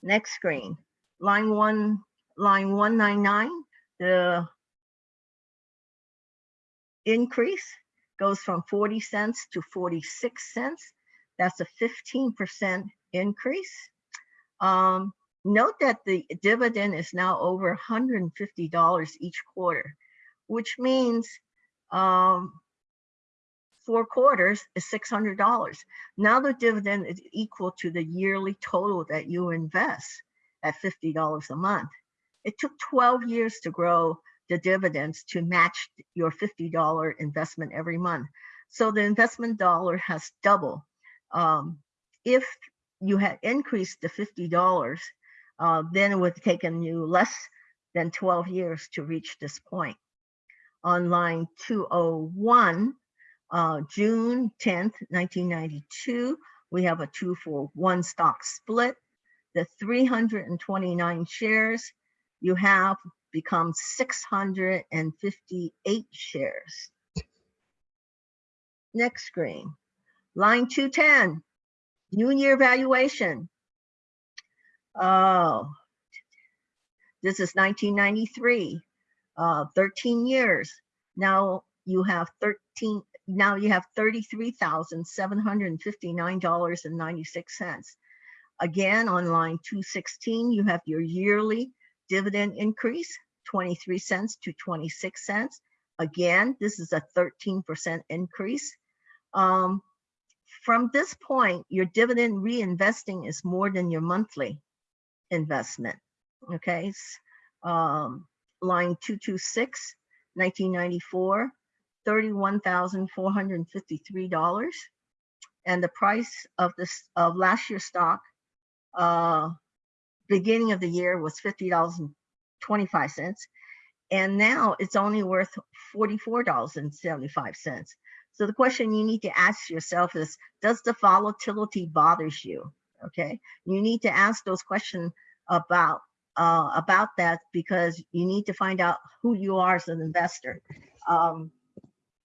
Next screen, line one, line 199, the increase goes from 40 cents to 46 cents. That's a 15% increase. Um, note that the dividend is now over $150 each quarter, which means um, four quarters is $600. Now the dividend is equal to the yearly total that you invest at $50 a month. It took 12 years to grow the dividends to match your $50 investment every month. So the investment dollar has doubled. Um, if you had increased the $50, uh, then it would have taken you less than 12 years to reach this point. On line 201, uh, June 10th, 1992, we have a two for one stock split. The 329 shares you have become 658 shares. Next screen, line 210, new year valuation. Oh, this is 1993, uh, 13 years. Now you have 13, now you have $33,759.96. Again, on line 216, you have your yearly dividend increase, 23 cents to 26 cents. Again, this is a 13% increase. Um, from this point, your dividend reinvesting is more than your monthly investment. Okay, um, line 226, 1994, $31,453. And the price of this of last year's stock uh, beginning of the year was $50.25. And now it's only worth $44.75. So the question you need to ask yourself is, does the volatility bothers you? Okay, you need to ask those questions about uh, about that because you need to find out who you are as an investor. Um,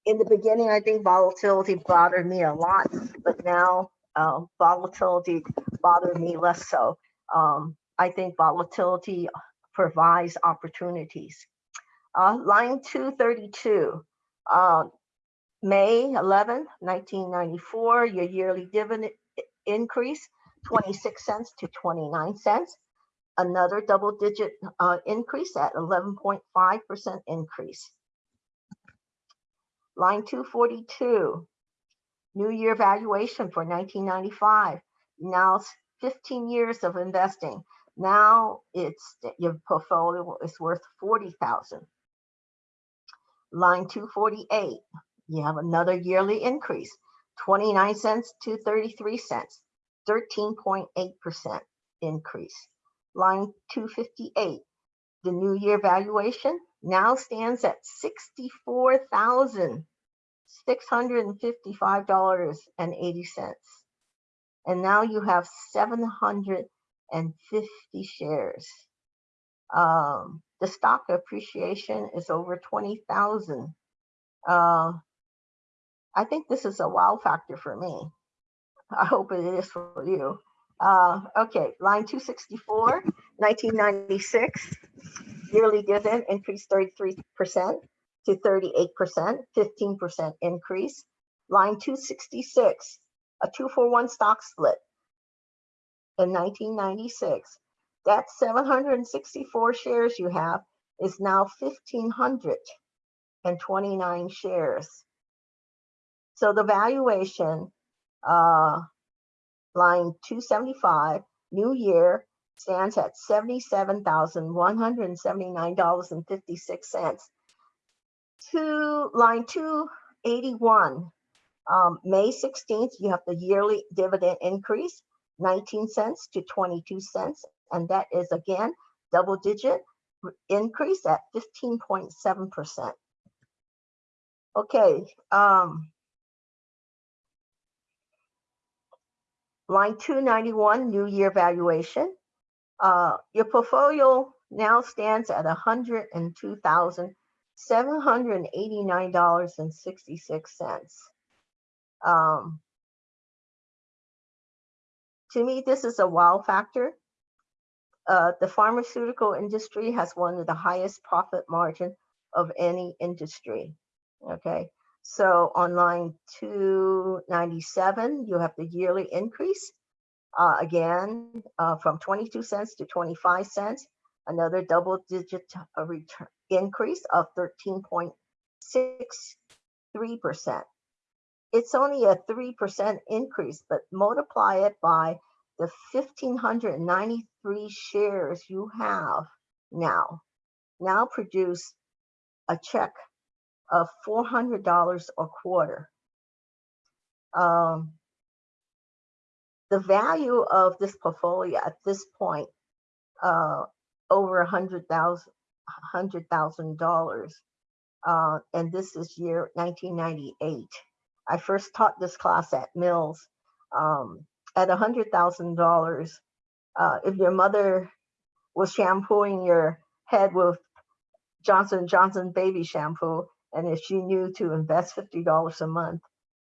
in the beginning, I think volatility bothered me a lot, but now uh, volatility bothered me less so. Um, I think volatility provides opportunities. Uh, line 232, uh, May 11, 1994, your yearly dividend increase, 26 cents to 29 cents. Another double digit uh, increase at 11.5% increase. Line 242, new year valuation for 1995. Now 15 years of investing. Now it's your portfolio is worth 40,000. Line 248, you have another yearly increase, 29 cents to 33 cents, 13.8% increase. Line 258, the new year valuation now stands at $64,655.80. And now you have 750 shares. Um, the stock appreciation is over 20,000. Uh, I think this is a wow factor for me. I hope it is for you. Uh, okay, line 264, 1996, yearly dividend increased 33% to 38%, 15% increase. Line 266, a two for one stock split in 1996. That 764 shares you have is now 1,529 shares. So the valuation, uh, line two seventy-five, new year stands at seventy-seven thousand, one hundred and seventy-nine dollars and fifty-six cents. To line two eighty-one, um, May 16th, you have the yearly dividend increase, 19 cents to 22 cents. And that is again, double digit increase at 15.7%. Okay. Um, line 291, new year valuation. Uh, your portfolio now stands at $102,789.66. Um, to me, this is a wow factor. Uh, the pharmaceutical industry has one of the highest profit margin of any industry. Okay, so on line 297, you have the yearly increase. Uh, again, uh, from 22 cents to 25 cents, another double digit uh, return, increase of 13.63%. It's only a three percent increase, but multiply it by the fifteen hundred ninety-three shares you have now. Now produce a check of four hundred dollars a quarter. Um, the value of this portfolio at this point, uh, over a hundred thousand, hundred thousand dollars. Uh, and this is year nineteen ninety-eight. I first taught this class at Mills. Um, at a hundred thousand dollars, uh, if your mother was shampooing your head with Johnson Johnson baby shampoo, and if she knew to invest fifty dollars a month,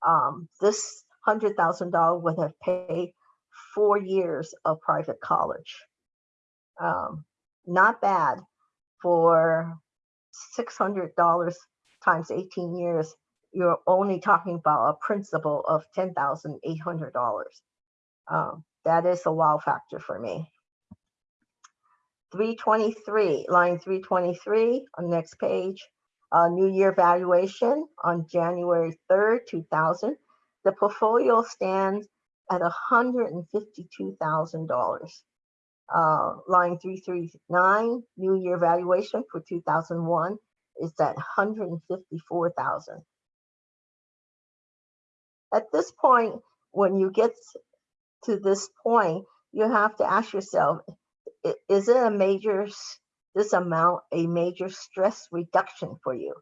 um, this hundred thousand dollar would have paid four years of private college. Um, not bad for six hundred dollars times eighteen years. You're only talking about a principal of ten thousand eight hundred dollars. Um, that is a wow factor for me. 323, line 323 on next page. Uh, new year valuation on January 3rd, 2000. The portfolio stands at $152,000. Uh, line 339, new year valuation for 2001 is at 154,000. At this point, when you get to this point, you have to ask yourself, is it a major, this amount, a major stress reduction for you?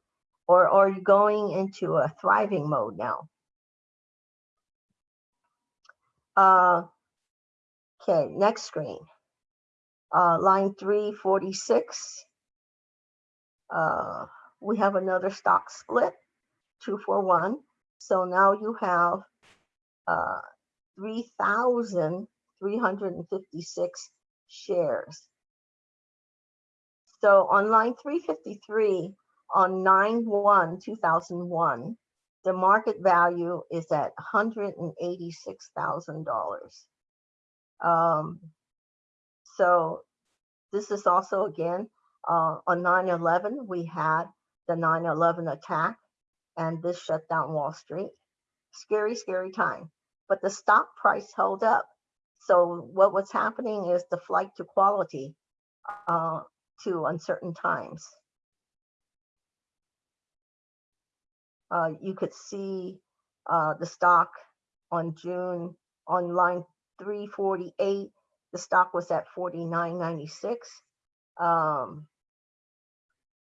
Or are you going into a thriving mode now? Uh, okay, next screen. Uh, line three forty-six. Uh, we have another stock split, two for one. So now you have, uh, three thousand three hundred and fifty-six shares. So on line three fifty-three, on nine one, two thousand one, the market value is at hundred and eighty-six thousand dollars. Um, so this is also again, uh, on 9/11, we had the 9/11 attack and this shut down Wall Street. Scary, scary time but the stock price held up. So what was happening is the flight to quality uh, to uncertain times. Uh, you could see uh, the stock on June on line 348. The stock was at 49.96. Um,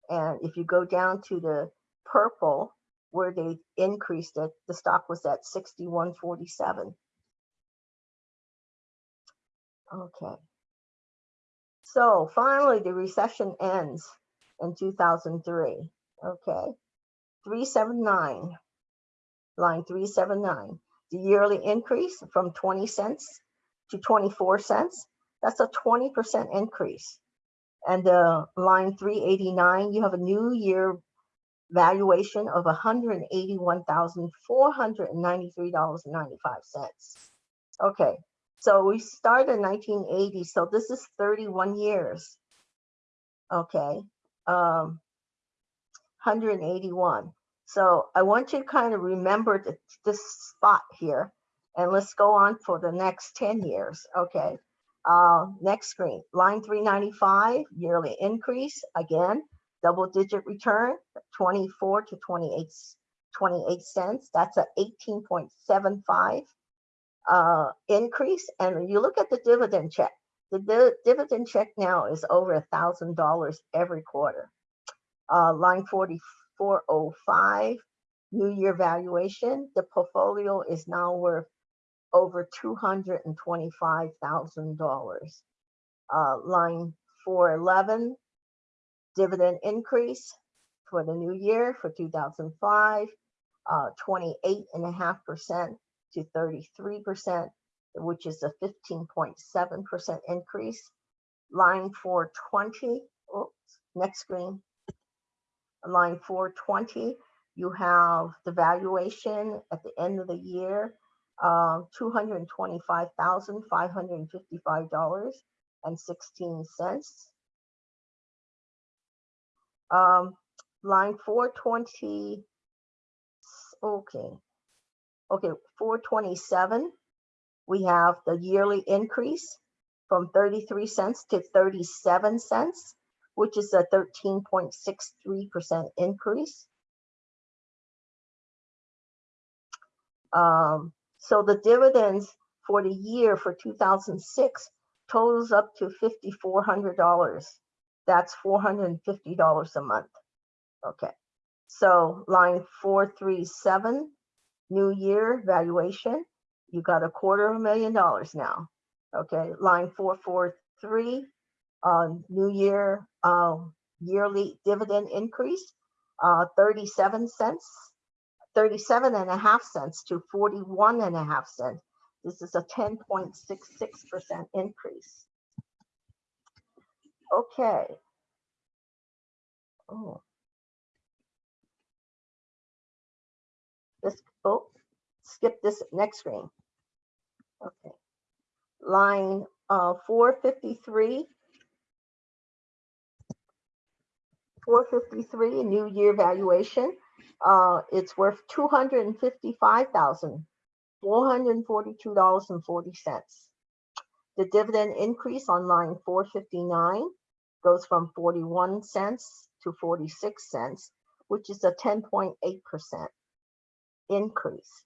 and if you go down to the purple, where they increased it, the stock was at 61.47. Okay. So finally, the recession ends in 2003. Okay. 379, line 379. The yearly increase from 20 cents to 24 cents. That's a 20% increase. And the line 389, you have a new year valuation of $181,493.95. Okay, so we started in 1980, so this is 31 years. Okay, um, 181. So I want you to kind of remember th- this spot here. And let's go on for the next 10 years. Okay. Uh, next screen, line 395, yearly increase. Again, double digit return, 24 to 28, s- 28 cents. That's a 18.75 uh, increase. And you look at the dividend check. The di- dividend check now is over a thousand dollars every quarter. Uh, line 4405, new year valuation. The portfolio is now worth over $225,000. Uh, line 411, dividend increase for the new year for 2005, uh, 28.5% to 33%, which is a 15.7% increase. Line 420, oops, next screen. Line 420, you have the valuation at the end of the year, uh, $225,555.16. Um, line 420, okay. Okay, 427, we have the yearly increase from 33 cents to 37 cents, which is a 13.63% increase. Um, so the dividends for the year for 2006 totals up to $5,400. That's $450 a month. Okay, so line 437, new year valuation, you got a quarter of a million dollars now. Okay, line 443, uh, new year uh, yearly dividend increase, uh, 37 cents, 37 and a half cents to 41 and a half cents. This is a 10.66% increase. Okay. Oh. This, oh, skip this next screen. Okay. Line uh, 453. 453, new year valuation. Uh, it's worth $255,442.40. The dividend increase on line 459 goes from 41 cents to 46 cents, which is a 10.8% increase.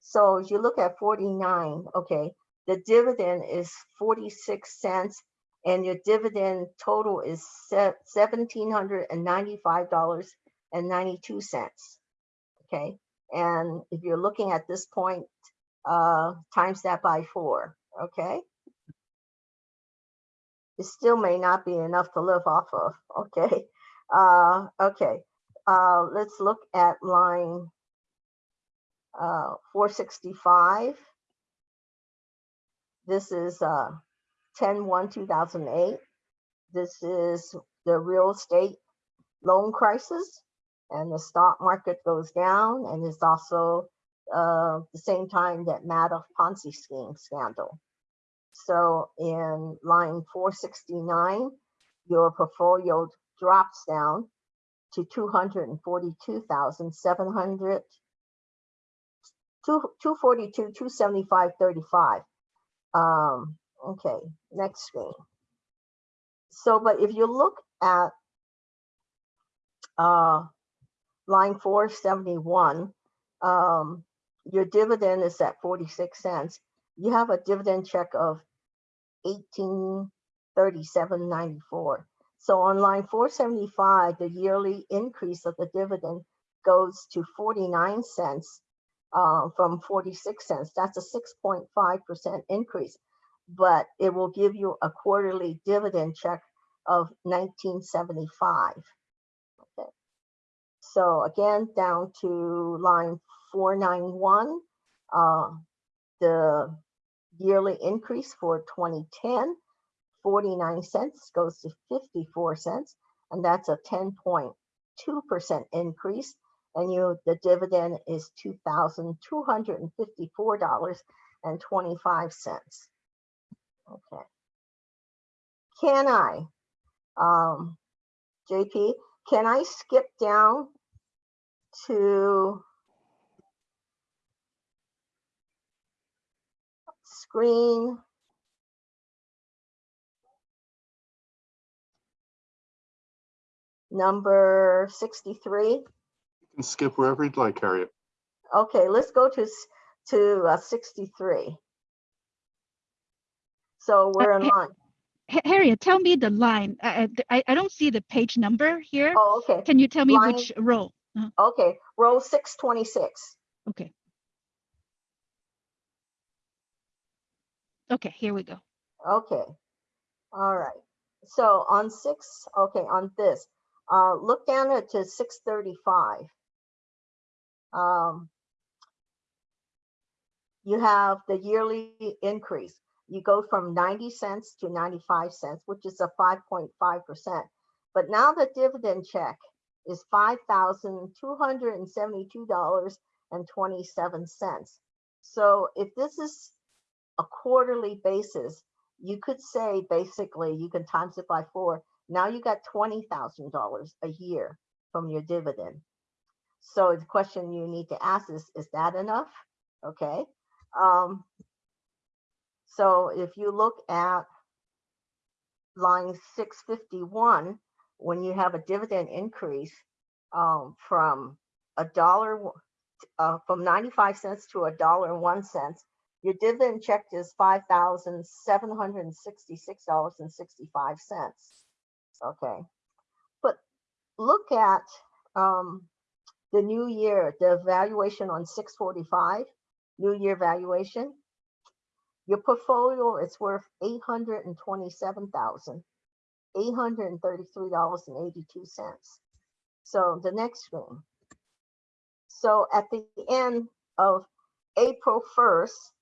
So as you look at 49, okay, the dividend is 46 cents and your dividend total is $1,795.92. Okay, and if you're looking at this point, uh, times that by four, okay? It still may not be enough to live off of, okay? Uh, okay, uh, let's look at line uh, 465. This is uh, 10-1-2008. This is the real estate loan crisis and the stock market goes down and it's also uh, the same time that Madoff Ponzi scheme scandal. So in line 469, your portfolio drops down to 242,700, 242, 275, 35. Um, okay, next screen. So, but if you look at uh, line 471, um, your dividend is at 46 cents. You have a dividend check of 1837.94. So on line 475, the yearly increase of the dividend goes to 49 cents uh, from 46 cents. That's a 6.5% increase, but it will give you a quarterly dividend check of 1975. Okay. So again, down to line 491, uh, the yearly increase for 2010, 49 cents goes to 54 cents, and that's a 10.2% increase and you the dividend is two thousand two hundred and fifty four dollars and twenty five cents. Okay. Can I, um, JP? Can I skip down to screen number 63. You can skip wherever you'd like, Harriet. Okay, let's go to, to uh, 63. So we're in line. Harriet, tell me the line. I, I- I, I don't see the page number here. Oh, okay, Can you tell me line- which row? Uh, okay, row 626. Okay. Okay, here we go. Okay, all right. So on six, okay, on this, uh, look down at to six thirty-five. Um, you have the yearly increase. You go from ninety cents to ninety-five cents, which is a five point five percent. But now the dividend check is five thousand two hundred and seventy-two dollars and twenty-seven cents. So if this is a quarterly basis, you could say basically you can times it by four. Now you got twenty thousand dollars a year from your dividend. So the question you need to ask is, is that enough? Okay. Um, so if you look at line six fifty-one, when you have a dividend increase um, from a dollar, uh, from ninety-five cents to a dollar and one cents, your dividend check is five thousand seven hundred and sixty-six dollars and sixty-five cents. Okay, but look at um, the new year, the valuation on six forty-five, new year valuation. Your portfolio is worth eight hundred and twenty-seven thousand eight hundred and thirty-three dollars and eighty-two cents. So the next screen. So at the end of April first,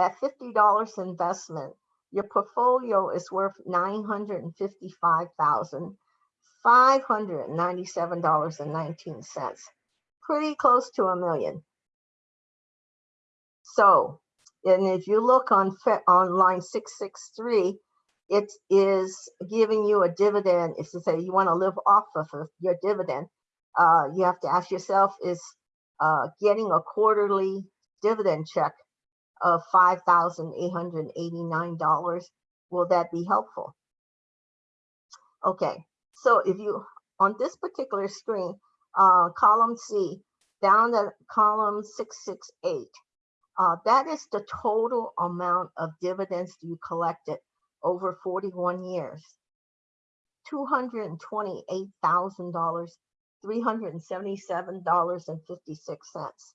at fifty dollars investment, your portfolio is worth nine hundred and fifty-five thousand, five hundred and ninety-seven dollars and nineteen cents. Pretty close to a million. So, and if you look on, on line six six three, it is giving you a dividend, is to say you want to live off of of your dividend. Uh, you have to ask yourself, is uh, getting a quarterly dividend check of $5,889. Will that be helpful? Okay, so if you, on this particular screen, uh, column C, down the column 668, uh, that is the total amount of dividends you collected over 41 years. $228,377.56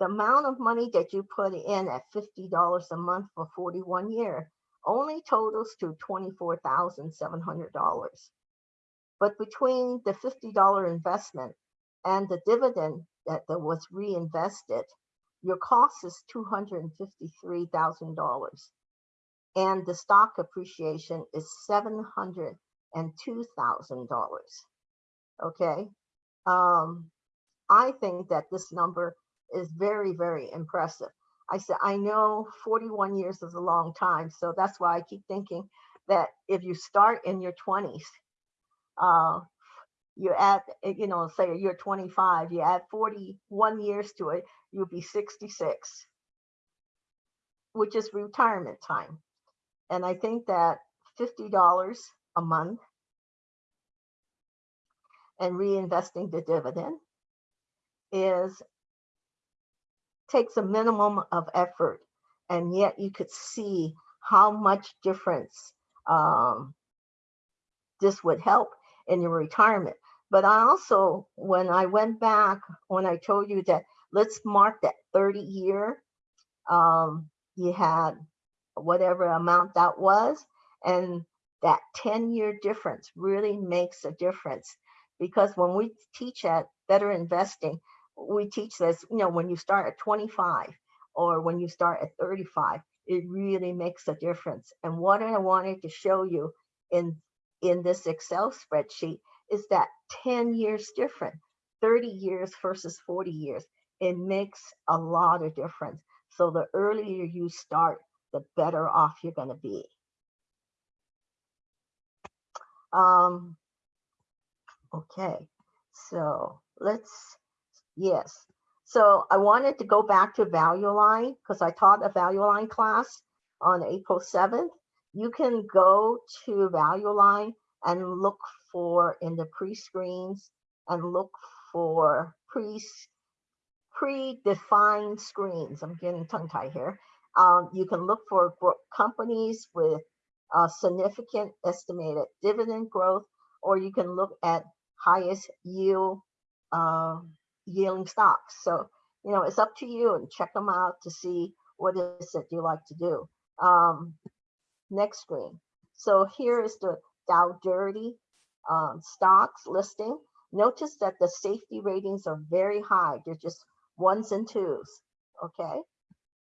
the amount of money that you put in at fifty dollars a month for forty-one years only totals to twenty-four thousand seven hundred dollars. But between the fifty dollar investment and the dividend that, was reinvested, your cost is two hundred and the stock appreciation is seven hundred and two thousand dollars. Okay? Um, I think that this number is very, very impressive. I said, I know 41 years is a long time, so that's why I keep thinking that if you start in your 20s, uh, you add, eh, you know, say you're 25, you add 41 years to it, you'll be 66, which is retirement time. And I think that $50 a month and reinvesting the dividend is takes a minimum of effort and yet you could see how much difference um, this would help in your retirement. But I also, when I went back, when I told you that let's mark that 30 year, um, you had whatever amount that was, and that 10 year difference really makes a difference because when we teach at Better Investing, we teach this, you know, when you start at 25 or when you start at 35, it really makes a difference. And what I wanted to show you in, in this Excel spreadsheet is that 10 years different, 30 years versus 40 years. It makes a lot of difference. So the earlier you start, the better off you're going to be. Um, okay, so let's Yes. So I wanted to go back to Value Line because I taught a Value Line class on April 7th. You can go to Value Line and look for in the pre-screens and look for pre predefined screens. I'm getting tongue tied here. Um, you can look for companies with uh, significant estimated dividend growth, or you can look at highest yield uh, yielding stocks. So, you know, it's up to you and check them out to see what it is that you like to do. Um, next screen. So here is the Dow Dirty um, stocks listing. Notice that the safety ratings are very high. They're just ones and twos. Okay.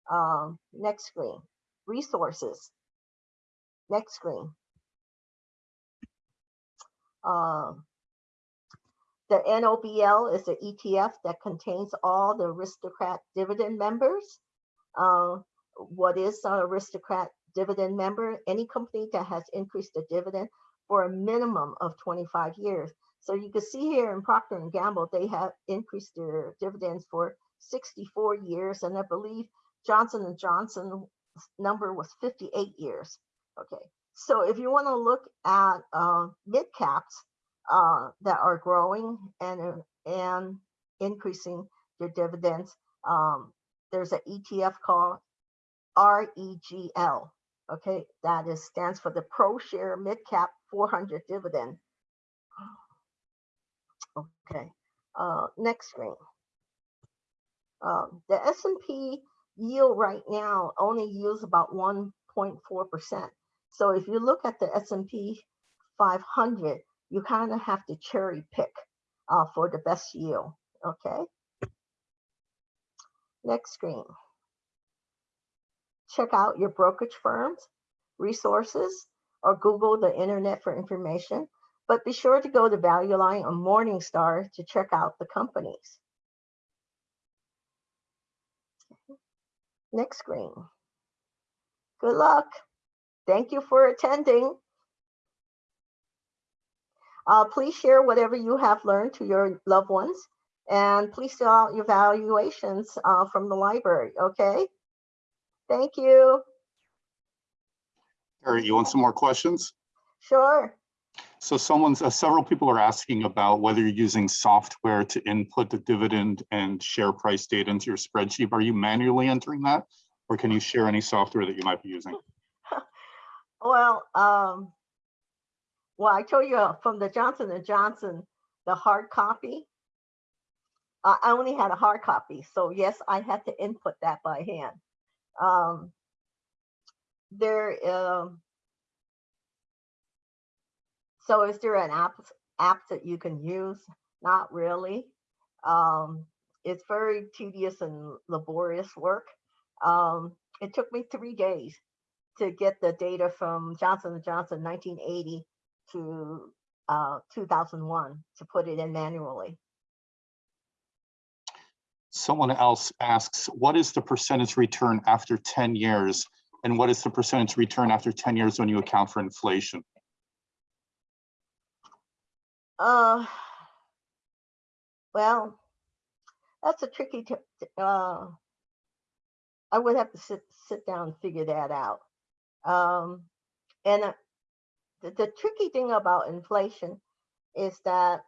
Um, next screen. Resources. Next screen. Um, the NOBL is an ETF that contains all the aristocrat dividend members. Uh, what is an aristocrat dividend member? Any company that has increased the dividend for a minimum of 25 years. So you can see here in Procter and Gamble, they have increased their dividends for 64 years, and I believe Johnson and Johnson number was 58 years. Okay, so if you want to look at uh, mid caps uh, that are growing and uh, and increasing their dividends, um, there's an ETF called REGL. Okay, that is stands for the Pro Share Mid Cap 400 Dividend. Okay, uh, next screen. Um, the S&P yield right now only yields about 1.4%. So if you look at the S&P 500, you kind of have to cherry pick uh, for the best yield. Okay. Next screen. Check out your brokerage firms, resources, or Google the internet for information. But be sure to go to Value Line or Morningstar to check out the companies. Next screen. Good luck. Thank you for attending. Uh, please share whatever you have learned to your loved ones and please fill out your evaluations uh, from the library, okay? Thank you. Harry, you want some more questions? Sure. So someone's, uh, several people are asking about whether you're using software to input the dividend and share price data into your spreadsheet. Are you manually entering that? Or can you share any software that you might be using? Well, um, well, I told you uh, from the Johnson and Johnson, the hard copy. I I only had a hard copy, so yes, I had to input that by hand. Um, there, um, so is there an app app that you can use? Not really. Um, it's very tedious and laborious work. Um, it took me three days to get the data from Johnson and Johnson 1980 to uh, 2001 to put it in manually. Someone else asks, what is the percentage return after 10 years? And what is the percentage return after 10 years when you account for inflation? Uh, well, that's a tricky. Uh, I would have to sit sit down and figure that out. Um, and uh, the, the tricky thing about inflation is that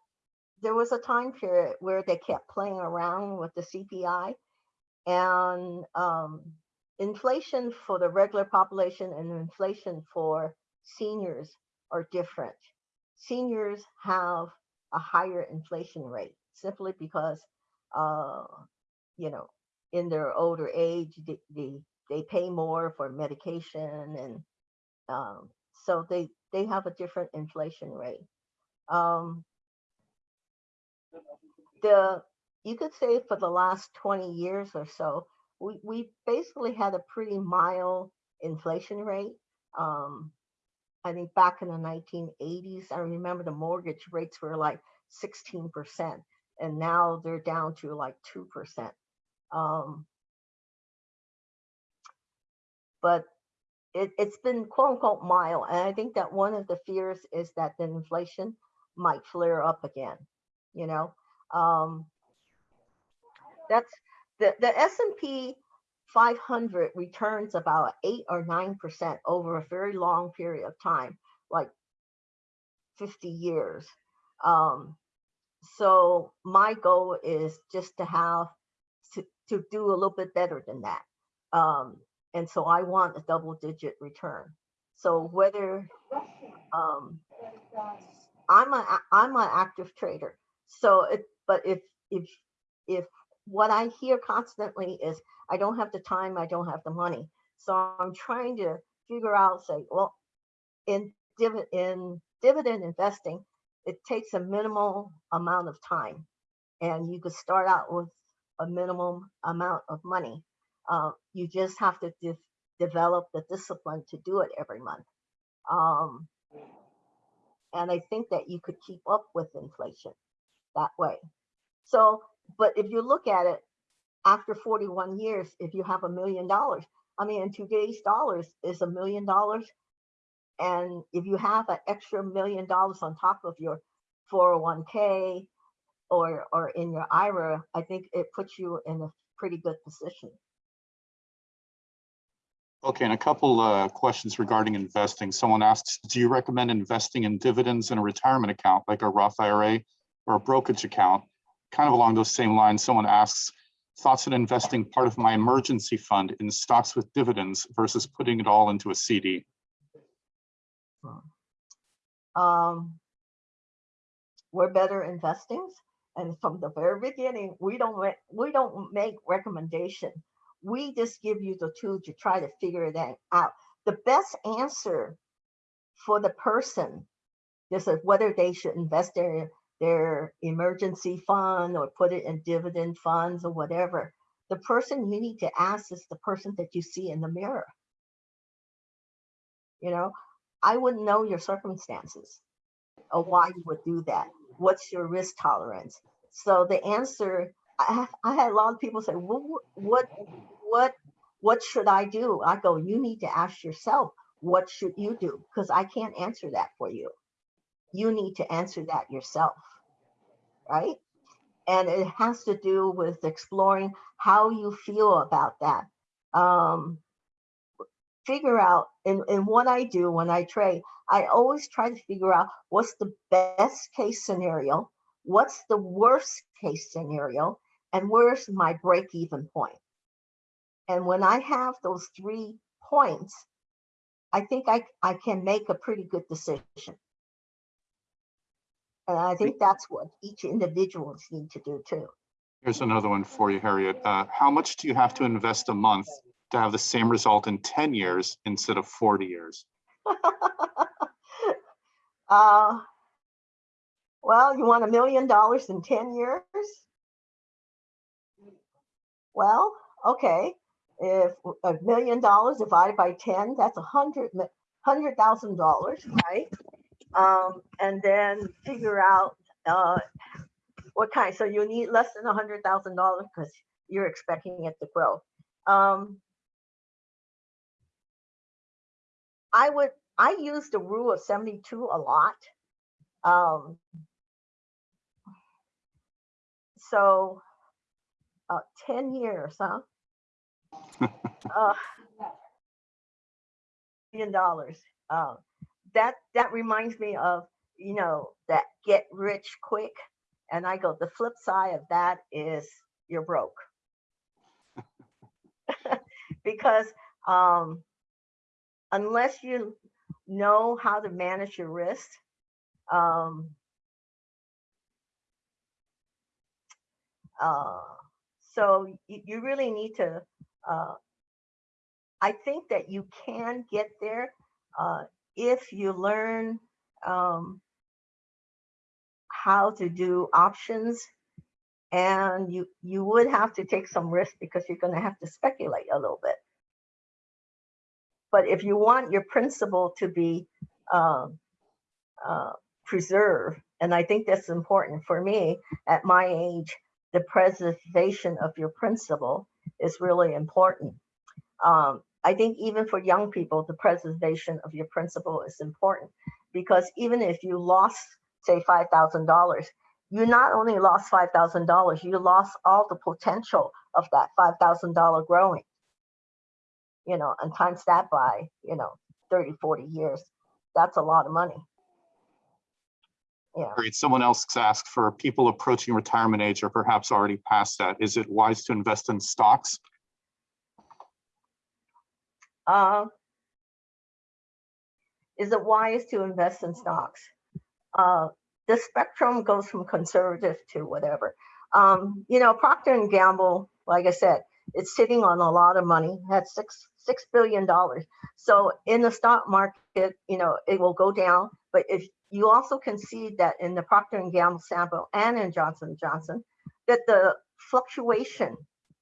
there was a time period where they kept playing around with the CPI, and um, inflation for the regular population and inflation for seniors are different. Seniors have a higher inflation rate simply because, uh, you know, in their older age, they, they, they pay more for medication and um, so they, they have a different inflation rate. Um, the you could say for the last 20 years or so, we, we basically had a pretty mild inflation rate. Um, I think back in the 1980s, I remember the mortgage rates were like 16%, and now they're down to like 2%. Um, but it, it's been quote unquote mild. And I think that one of the fears is that the inflation might flare up again, you know? Um, that's, the, the S and P five hundred returns about eight or nine percent over a very long period of time, like fifty years. Um, so my goal is just to have, to, to do a little bit better than that. Um, and so I want a double digit return. So whether, um, I'm a, I'm an active trader. So it, but if, if, if what I hear constantly is, I don't have the time, I don't have the money. So I'm trying to figure out, say, well, in in dividend investing, it takes a minimal amount of time. And you could start out with a minimum amount of money. Uh, you just have to de- develop the discipline to do it every month. Um, and I think that you could keep up with inflation that way. So, but if you look at it, after 41 years, if you have a million dollars, I mean, in today's dollars is a million dollars. And if you have an extra million dollars on top of your 401k or, or in your IRA, I think it puts you in a pretty good position. Okay, and a couple uh, questions regarding investing. Someone asks, do you recommend investing in dividends in a retirement account like a Roth IRA or a brokerage account? Kind of along those same lines, someone asks, thoughts on investing part of my emergency fund in stocks with dividends versus putting it all into a CD? Um, we're better investings. And from the very beginning, we don't, we don't make recommendation. We just give you the tool to try to figure that out. The best answer for the person is whether they should invest their, their emergency fund or put it in dividend funds or whatever. The person you need to ask is the person that you see in the mirror. You know, I wouldn't know your circumstances or why you would do that. What's your risk tolerance? So the answer, I, I had a lot of people say, well, what, what, what should I do? I go, you need to ask yourself, what should you do? Because I can't answer that for you. You need to answer that yourself, right? And it has to do with exploring how you feel about that. Um, figure out and, and what I do when I trade, I always try to figure out what's the best case scenario, what's the worst case scenario, and where's my break even point. And when I have those three points, I think I, I can make a pretty good decision. And I think that's what each individuals need to do too. Here's another one for you, Harriet. Uh, how much do you have to invest a month to have the same result in 10 years instead of 40 years? uh, well, you want a million dollars in 10 years? Well, okay. If a million dollars divided by 10, that's a hundred, hundred thousand dollars, right? Um, and then figure out, uh, what kind, so you need less than a hundred thousand dollars because you're expecting it to grow. Um, I would, I use the rule of 72 a lot. Um, so, uh, 10 years, huh? Million dollars. Uh, that that reminds me of you know that get rich quick, and I go the flip side of that is you're broke because um, unless you know how to manage your risk, um, uh, so you really need to. Uh, I think that you can get there uh, if you learn um, how to do options, and you you would have to take some risk because you're going to have to speculate a little bit. But if you want your principle to be um, uh, preserved, and I think that's important for me at my age, the preservation of your principle is really important. Um, I think even for young people, the preservation of your principle is important because even if you lost, say, $5,000, you not only lost five thousand dollars, you lost all the potential of that five thousand dollar growing. You know, and times that by, you know, 30, 40 years, that's a lot of money. Yeah, Harriet, someone else asked for people approaching retirement age or perhaps already past that. Is it wise to invest in stocks? uh, is it wise to invest in stocks? Uh, the spectrum goes from conservative to whatever. Um, you know, Procter and Gamble, like I said, it's sitting on a lot of money. That's six six billion dollars. So in the stock market, you know, it will go down. But if you also can see that in the Procter and Gamble sample and in Johnson Johnson, that the fluctuation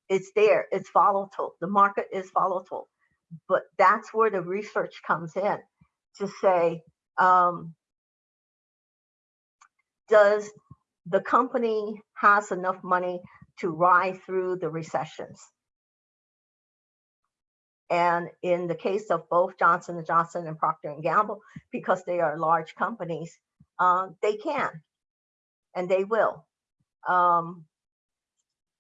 is there. It's volatile. The market is volatile. But that's where the research comes in to say, um, does the company has enough money to ride through the recessions? And in the case of both Johnson & Johnson and Procter & Gamble, because they are large companies, uh, they can and they will. Um,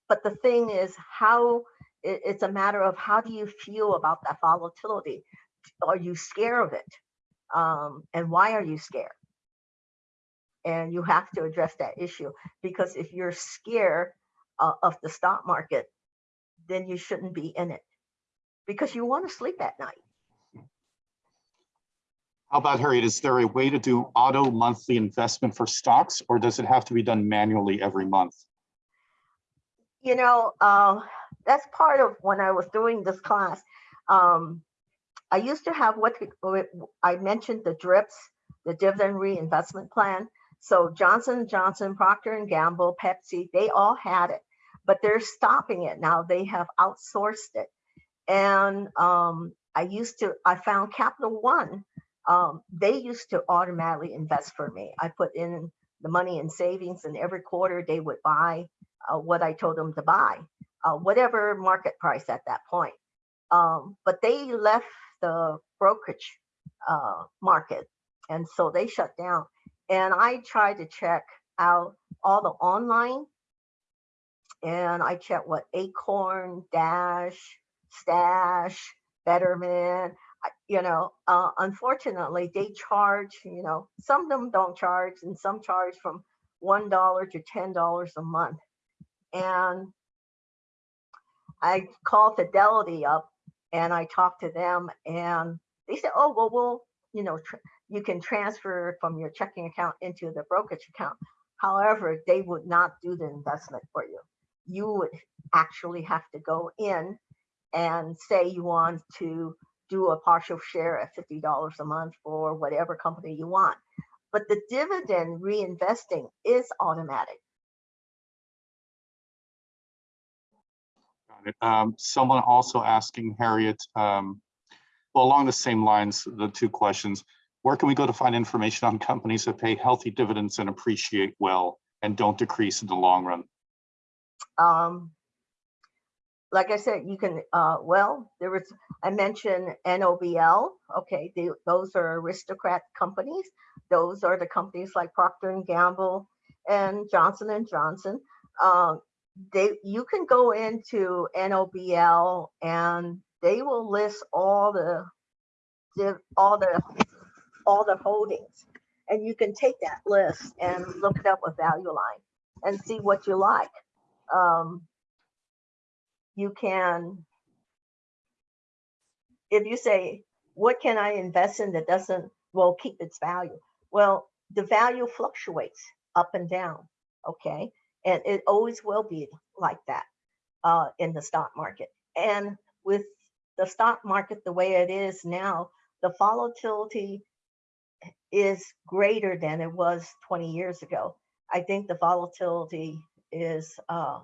but the thing is how it- it's a matter of how do you feel about that volatility? Are you scared of it? Um, and why are you scared? And you have to address that issue because if you're scared uh, of the stock market, then you shouldn't be in it because you want to sleep at night. How about Harriet, is there a way to do auto monthly investment for stocks or does it have to be done manually every month? You know, uh, that's part of when I was doing this class. Um, I used to have what what I mentioned the drips, the dividend reinvestment plan. So Johnson Johnson, Procter and Gamble, Pepsi, they all had it, but they're stopping it now. They have outsourced it. And um, I used to, I found Capital One. Um, they used to automatically invest for me. I put in the money in savings, and every quarter they would buy uh, what I told them to buy, uh, whatever market price at that point. Um, but they left the brokerage uh, market, and so they shut down. And I tried to check out all the online, and I checked what Acorn, Dash, Stash, Betterment. You know, uh, unfortunately, they charge. You know, some of them don't charge, and some charge from one dollar to ten dollars a month and I called Fidelity up and I talked to them and they said, oh, well, we'll, you know, you can transfer from your checking account into the brokerage account. However, they would not do the investment for you. You would actually have to go in and say you want to do a partial share at $50 a month for whatever company you want. But the dividend reinvesting is automatic. Got it. Um, someone also asking Harriet, um, well, along the same lines, the two questions. Where can we go to find information on companies that pay healthy dividends and appreciate well and don't decrease in the long run? um like i said you can uh well there was i mentioned nobl okay they, those are aristocrat companies. Those are the companies like procter gamble and johnson and johnson. Um they you can go into nobl and they will list all the, the all the all the holdings. And you can take that list and look it up with value line and see what you like. Um, you can, if you say, what can I invest in that doesn't, well, keep its value? Well, the value fluctuates up and down, okay? And it always will be like that uh, in the stock market. And with the stock market the way it is now, the volatility is greater than it was 20 years ago. I think the volatility is uh,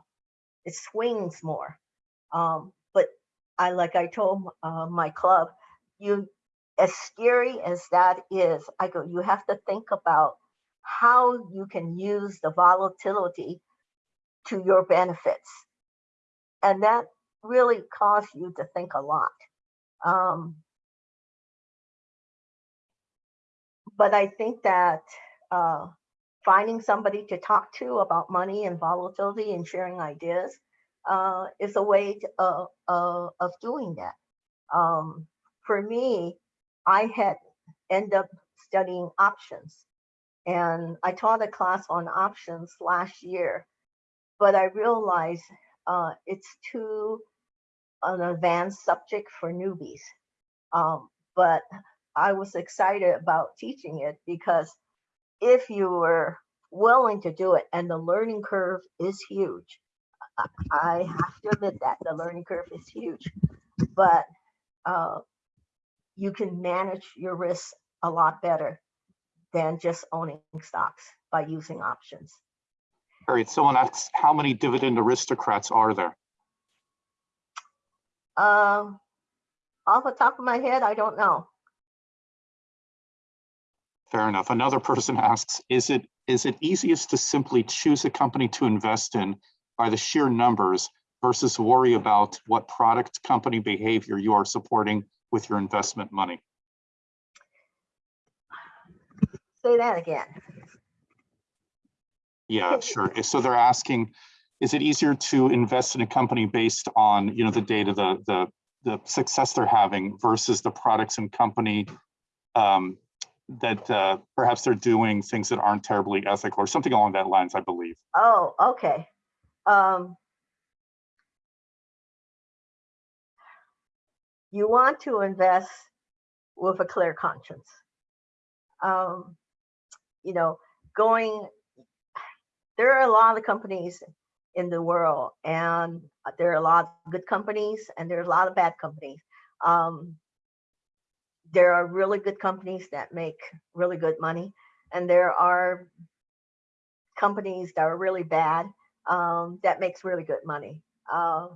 it swings more. Um, but I like I told uh, my club, you as scary as that is, I go, you have to think about how you can use the volatility to your benefits. And that really caused you to think a lot. Um, but I think that uh, finding somebody to talk to about money and volatility and sharing ideas uh, is a way to, uh, uh, of doing that. Um, for me, I had end up studying options, and I taught a class on options last year, but I realized uh, it's too an advanced subject for newbies. Um, but I was excited about teaching it because if you were willing to do it and the learning curve is huge, I- have to admit that the learning curve is huge, but uh, you can manage your risks a lot better than just owning stocks by using options. All right, someone asks, how many dividend aristocrats are there? Um, off the top of my head, I don't know. Fair enough. Another person asks, is it is it easiest to simply choose a company to invest in by the sheer numbers versus worry about what product company behavior you are supporting with your investment money? Say that again. Yeah, sure. So they're asking, is it easier to invest in a company based on, you know, the data, the the the success they're having versus the products and company um, that uh, perhaps they're doing things that aren't terribly ethical or something along that lines, I believe. Oh, okay. Um, you want to invest with a clear conscience. Um, you know, going, there are a lot of companies in the world and there are a lot of good companies and there are a lot of bad companies. Um, there are really good companies that make really good money and there are companies that are really bad um, that makes really good money. Uh,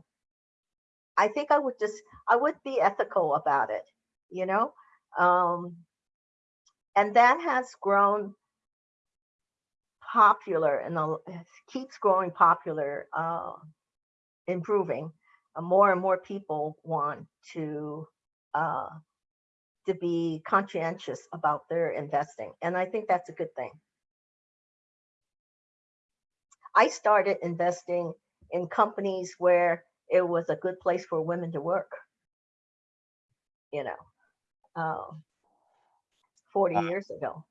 I think I would just, I would be ethical about it, you know? Um, and that has grown popular and keeps growing popular, uh, improving. Uh, more and more people want to uh, to be conscientious about their investing, and I think that's a good thing. I started investing in companies where it was a good place for women to work. You know, um, 40 Uh, years ago.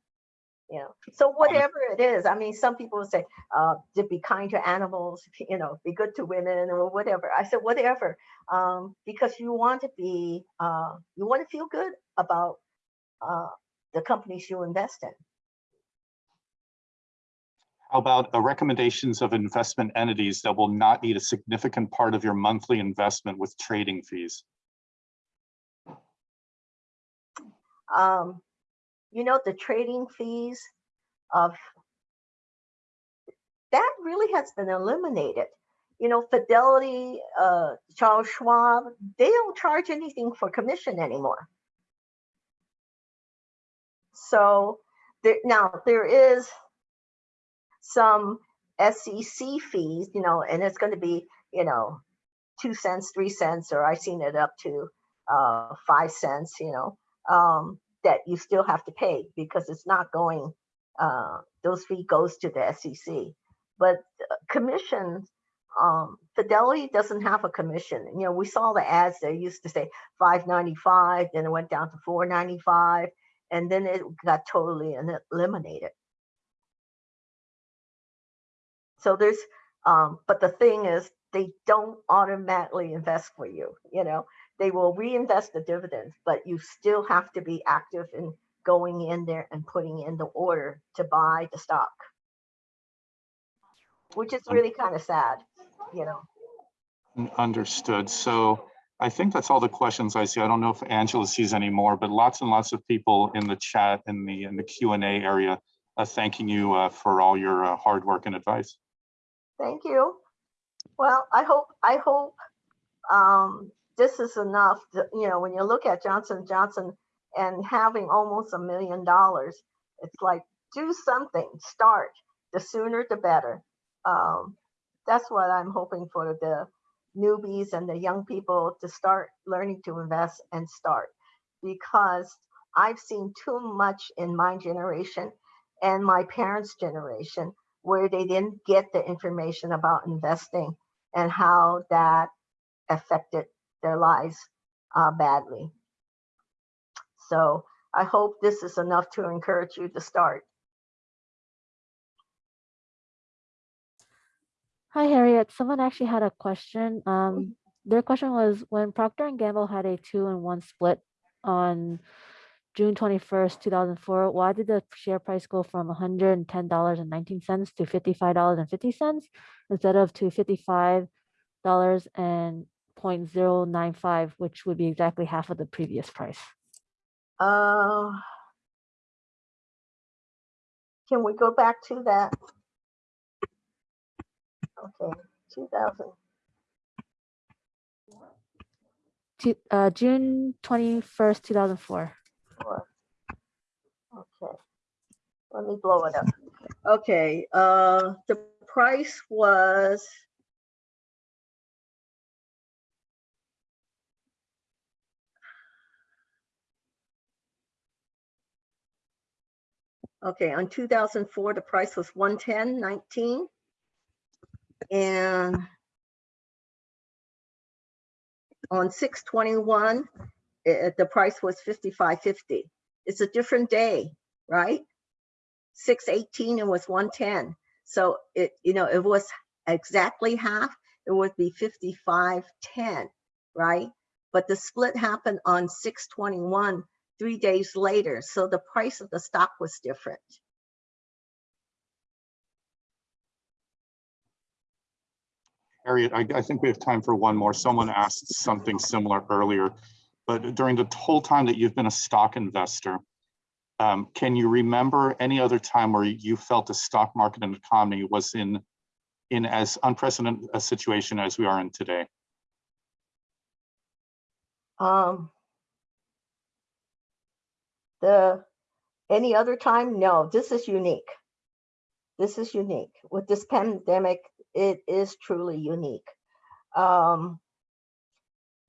You know, so whatever it is, I mean, some people say uh, to be kind to animals, you know, be good to women or whatever. I said whatever, um, because you want to be, uh, you want to feel good about uh, the companies you invest in. How about recommendations of investment entities that will not need a significant part of your monthly investment with trading fees? um, you know, the trading fees of that really has been eliminated. You know, Fidelity, uh, Charles Schwab, they don't charge anything for commission anymore. So there, now there is some SEC fees, you know, and it's going to be, you know, two cents, three cents, or I've seen it up to uh, five cents, you know, um, that you still have to pay because it's not going, uh, those fee goes to the SEC. But uh, commissions, um, Fidelity doesn't have a commission. You know, we saw the ads, they used to say 595, then it went down to 495, and then it got totally eliminated. So there's, um, but the thing is, they don't automatically invest for you, you know, they will reinvest the dividends, but you still have to be active in going in there and putting in the order to buy the stock. Which is really kind of sad, you know. Understood. So I think that's all the questions I see. I don't know if Angela sees any more, but lots and lots of people in the chat, in the, in the Q and A area, uh, thanking you uh, for all your uh, hard work and advice. Thank you. Well, I hope, I hope um, this is enough, to- you know, when you look at Johnson Johnson and having almost a million dollars, it's like, do something, start, the sooner the better. Um, That's what I'm hoping for the newbies and the young people to start learning to invest and start. Because I've seen too much in my generation and my parents' generation, where they didn't get the information about investing and how that affected their lives uh, badly. So I hope this is enough to encourage you to start. Hi, Harriet. Someone actually had a question. Um, their question was when Procter and Gamble had a two and one split on June 21st, 2004, why did the share price go from $110.19 to $55.50 instead of to $55.095, which would be exactly half of the previous price? Uh, can we go back to that? Okay, 2000. To, uh, June 21st, 2004. Okay, let me blow it up. Okay, uh, the price was Okay, on 2004, the price was 110.19. And on 621, eh, the price was 55.50. It's a different day, right? 618, it was 110. So it, you know, it was exactly half, it would be 55.10, right? But the split happened on 621, three days later. So the price of the stock was different. Harriet, I, I think we have time for one more. Someone asked something similar earlier, but during the whole time that you've been a stock investor, um, can you remember any other time where you felt the stock market and economy was in, in as unprecedented a situation as we are in today? Um, the, any other time? No, this is unique. This is unique. With this pandemic, it is truly unique. Um,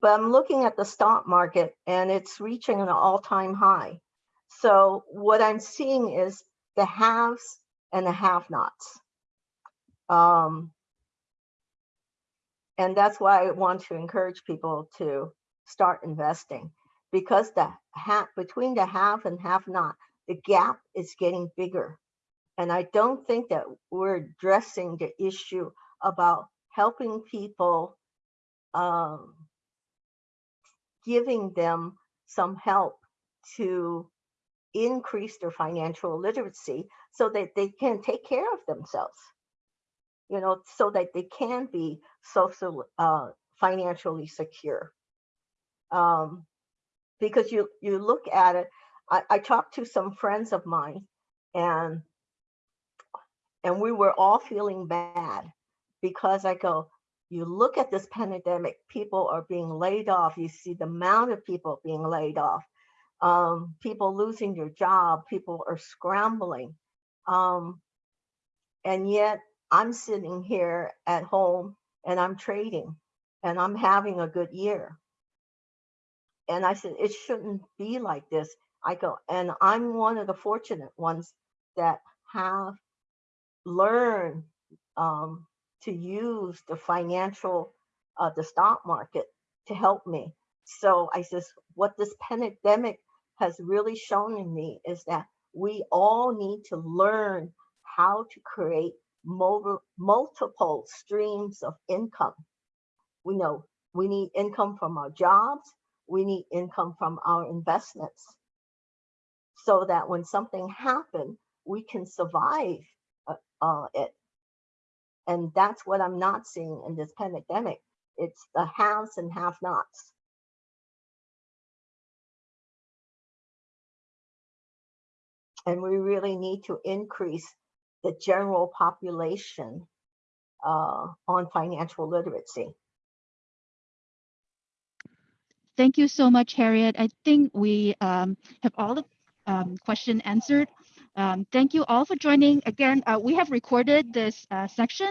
but I'm looking at the stock market and it's reaching an all-time high. So what I'm seeing is the haves and the have-nots. Um, and that's why I want to encourage people to start investing because the have between the have and have not, the gap is getting bigger. And I don't think that we're addressing the issue about helping people, um, giving them some help to increase their financial literacy so that they can take care of themselves. You know, so that they can be social, uh, financially secure. Um, because you you look at it, I, I talked to some friends of mine and and we were all feeling bad because I go, you look at this pandemic, people are being laid off. You see the amount of people being laid off, um, people losing their job, people are scrambling. Um, and yet I'm sitting here at home and I'm trading and I'm having a good year. And I said, it shouldn't be like this. I go, and I'm one of the fortunate ones that have learned um, to use the financial, uh, the stock market to help me. So I says, what this pandemic has really shown in me is that we all need to learn how to create mul- multiple streams of income. We know we need income from our jobs, we need income from our investments so that when something happens, we can survive uh, uh, it. And that's what I'm not seeing in this pandemic. It's the haves and have nots. And we really need to increase the general population uh, on financial literacy. Thank you so much, Harriet. I think we um, have all the um, question answered. Um, thank you all for joining. Again, uh, we have recorded this uh, section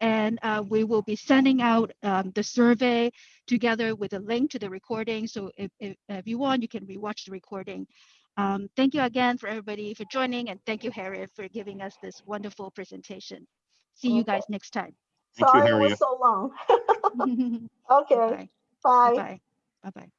and uh, we will be sending out um, the survey together with a link to the recording. So if, if, if you want, you can rewatch the recording. Um, thank you again for everybody for joining and thank you, Harriet, for giving us this wonderful presentation. See you guys next time. Thank you, Sorry it was so long. Okay, bye. Bye-bye. Bye-bye.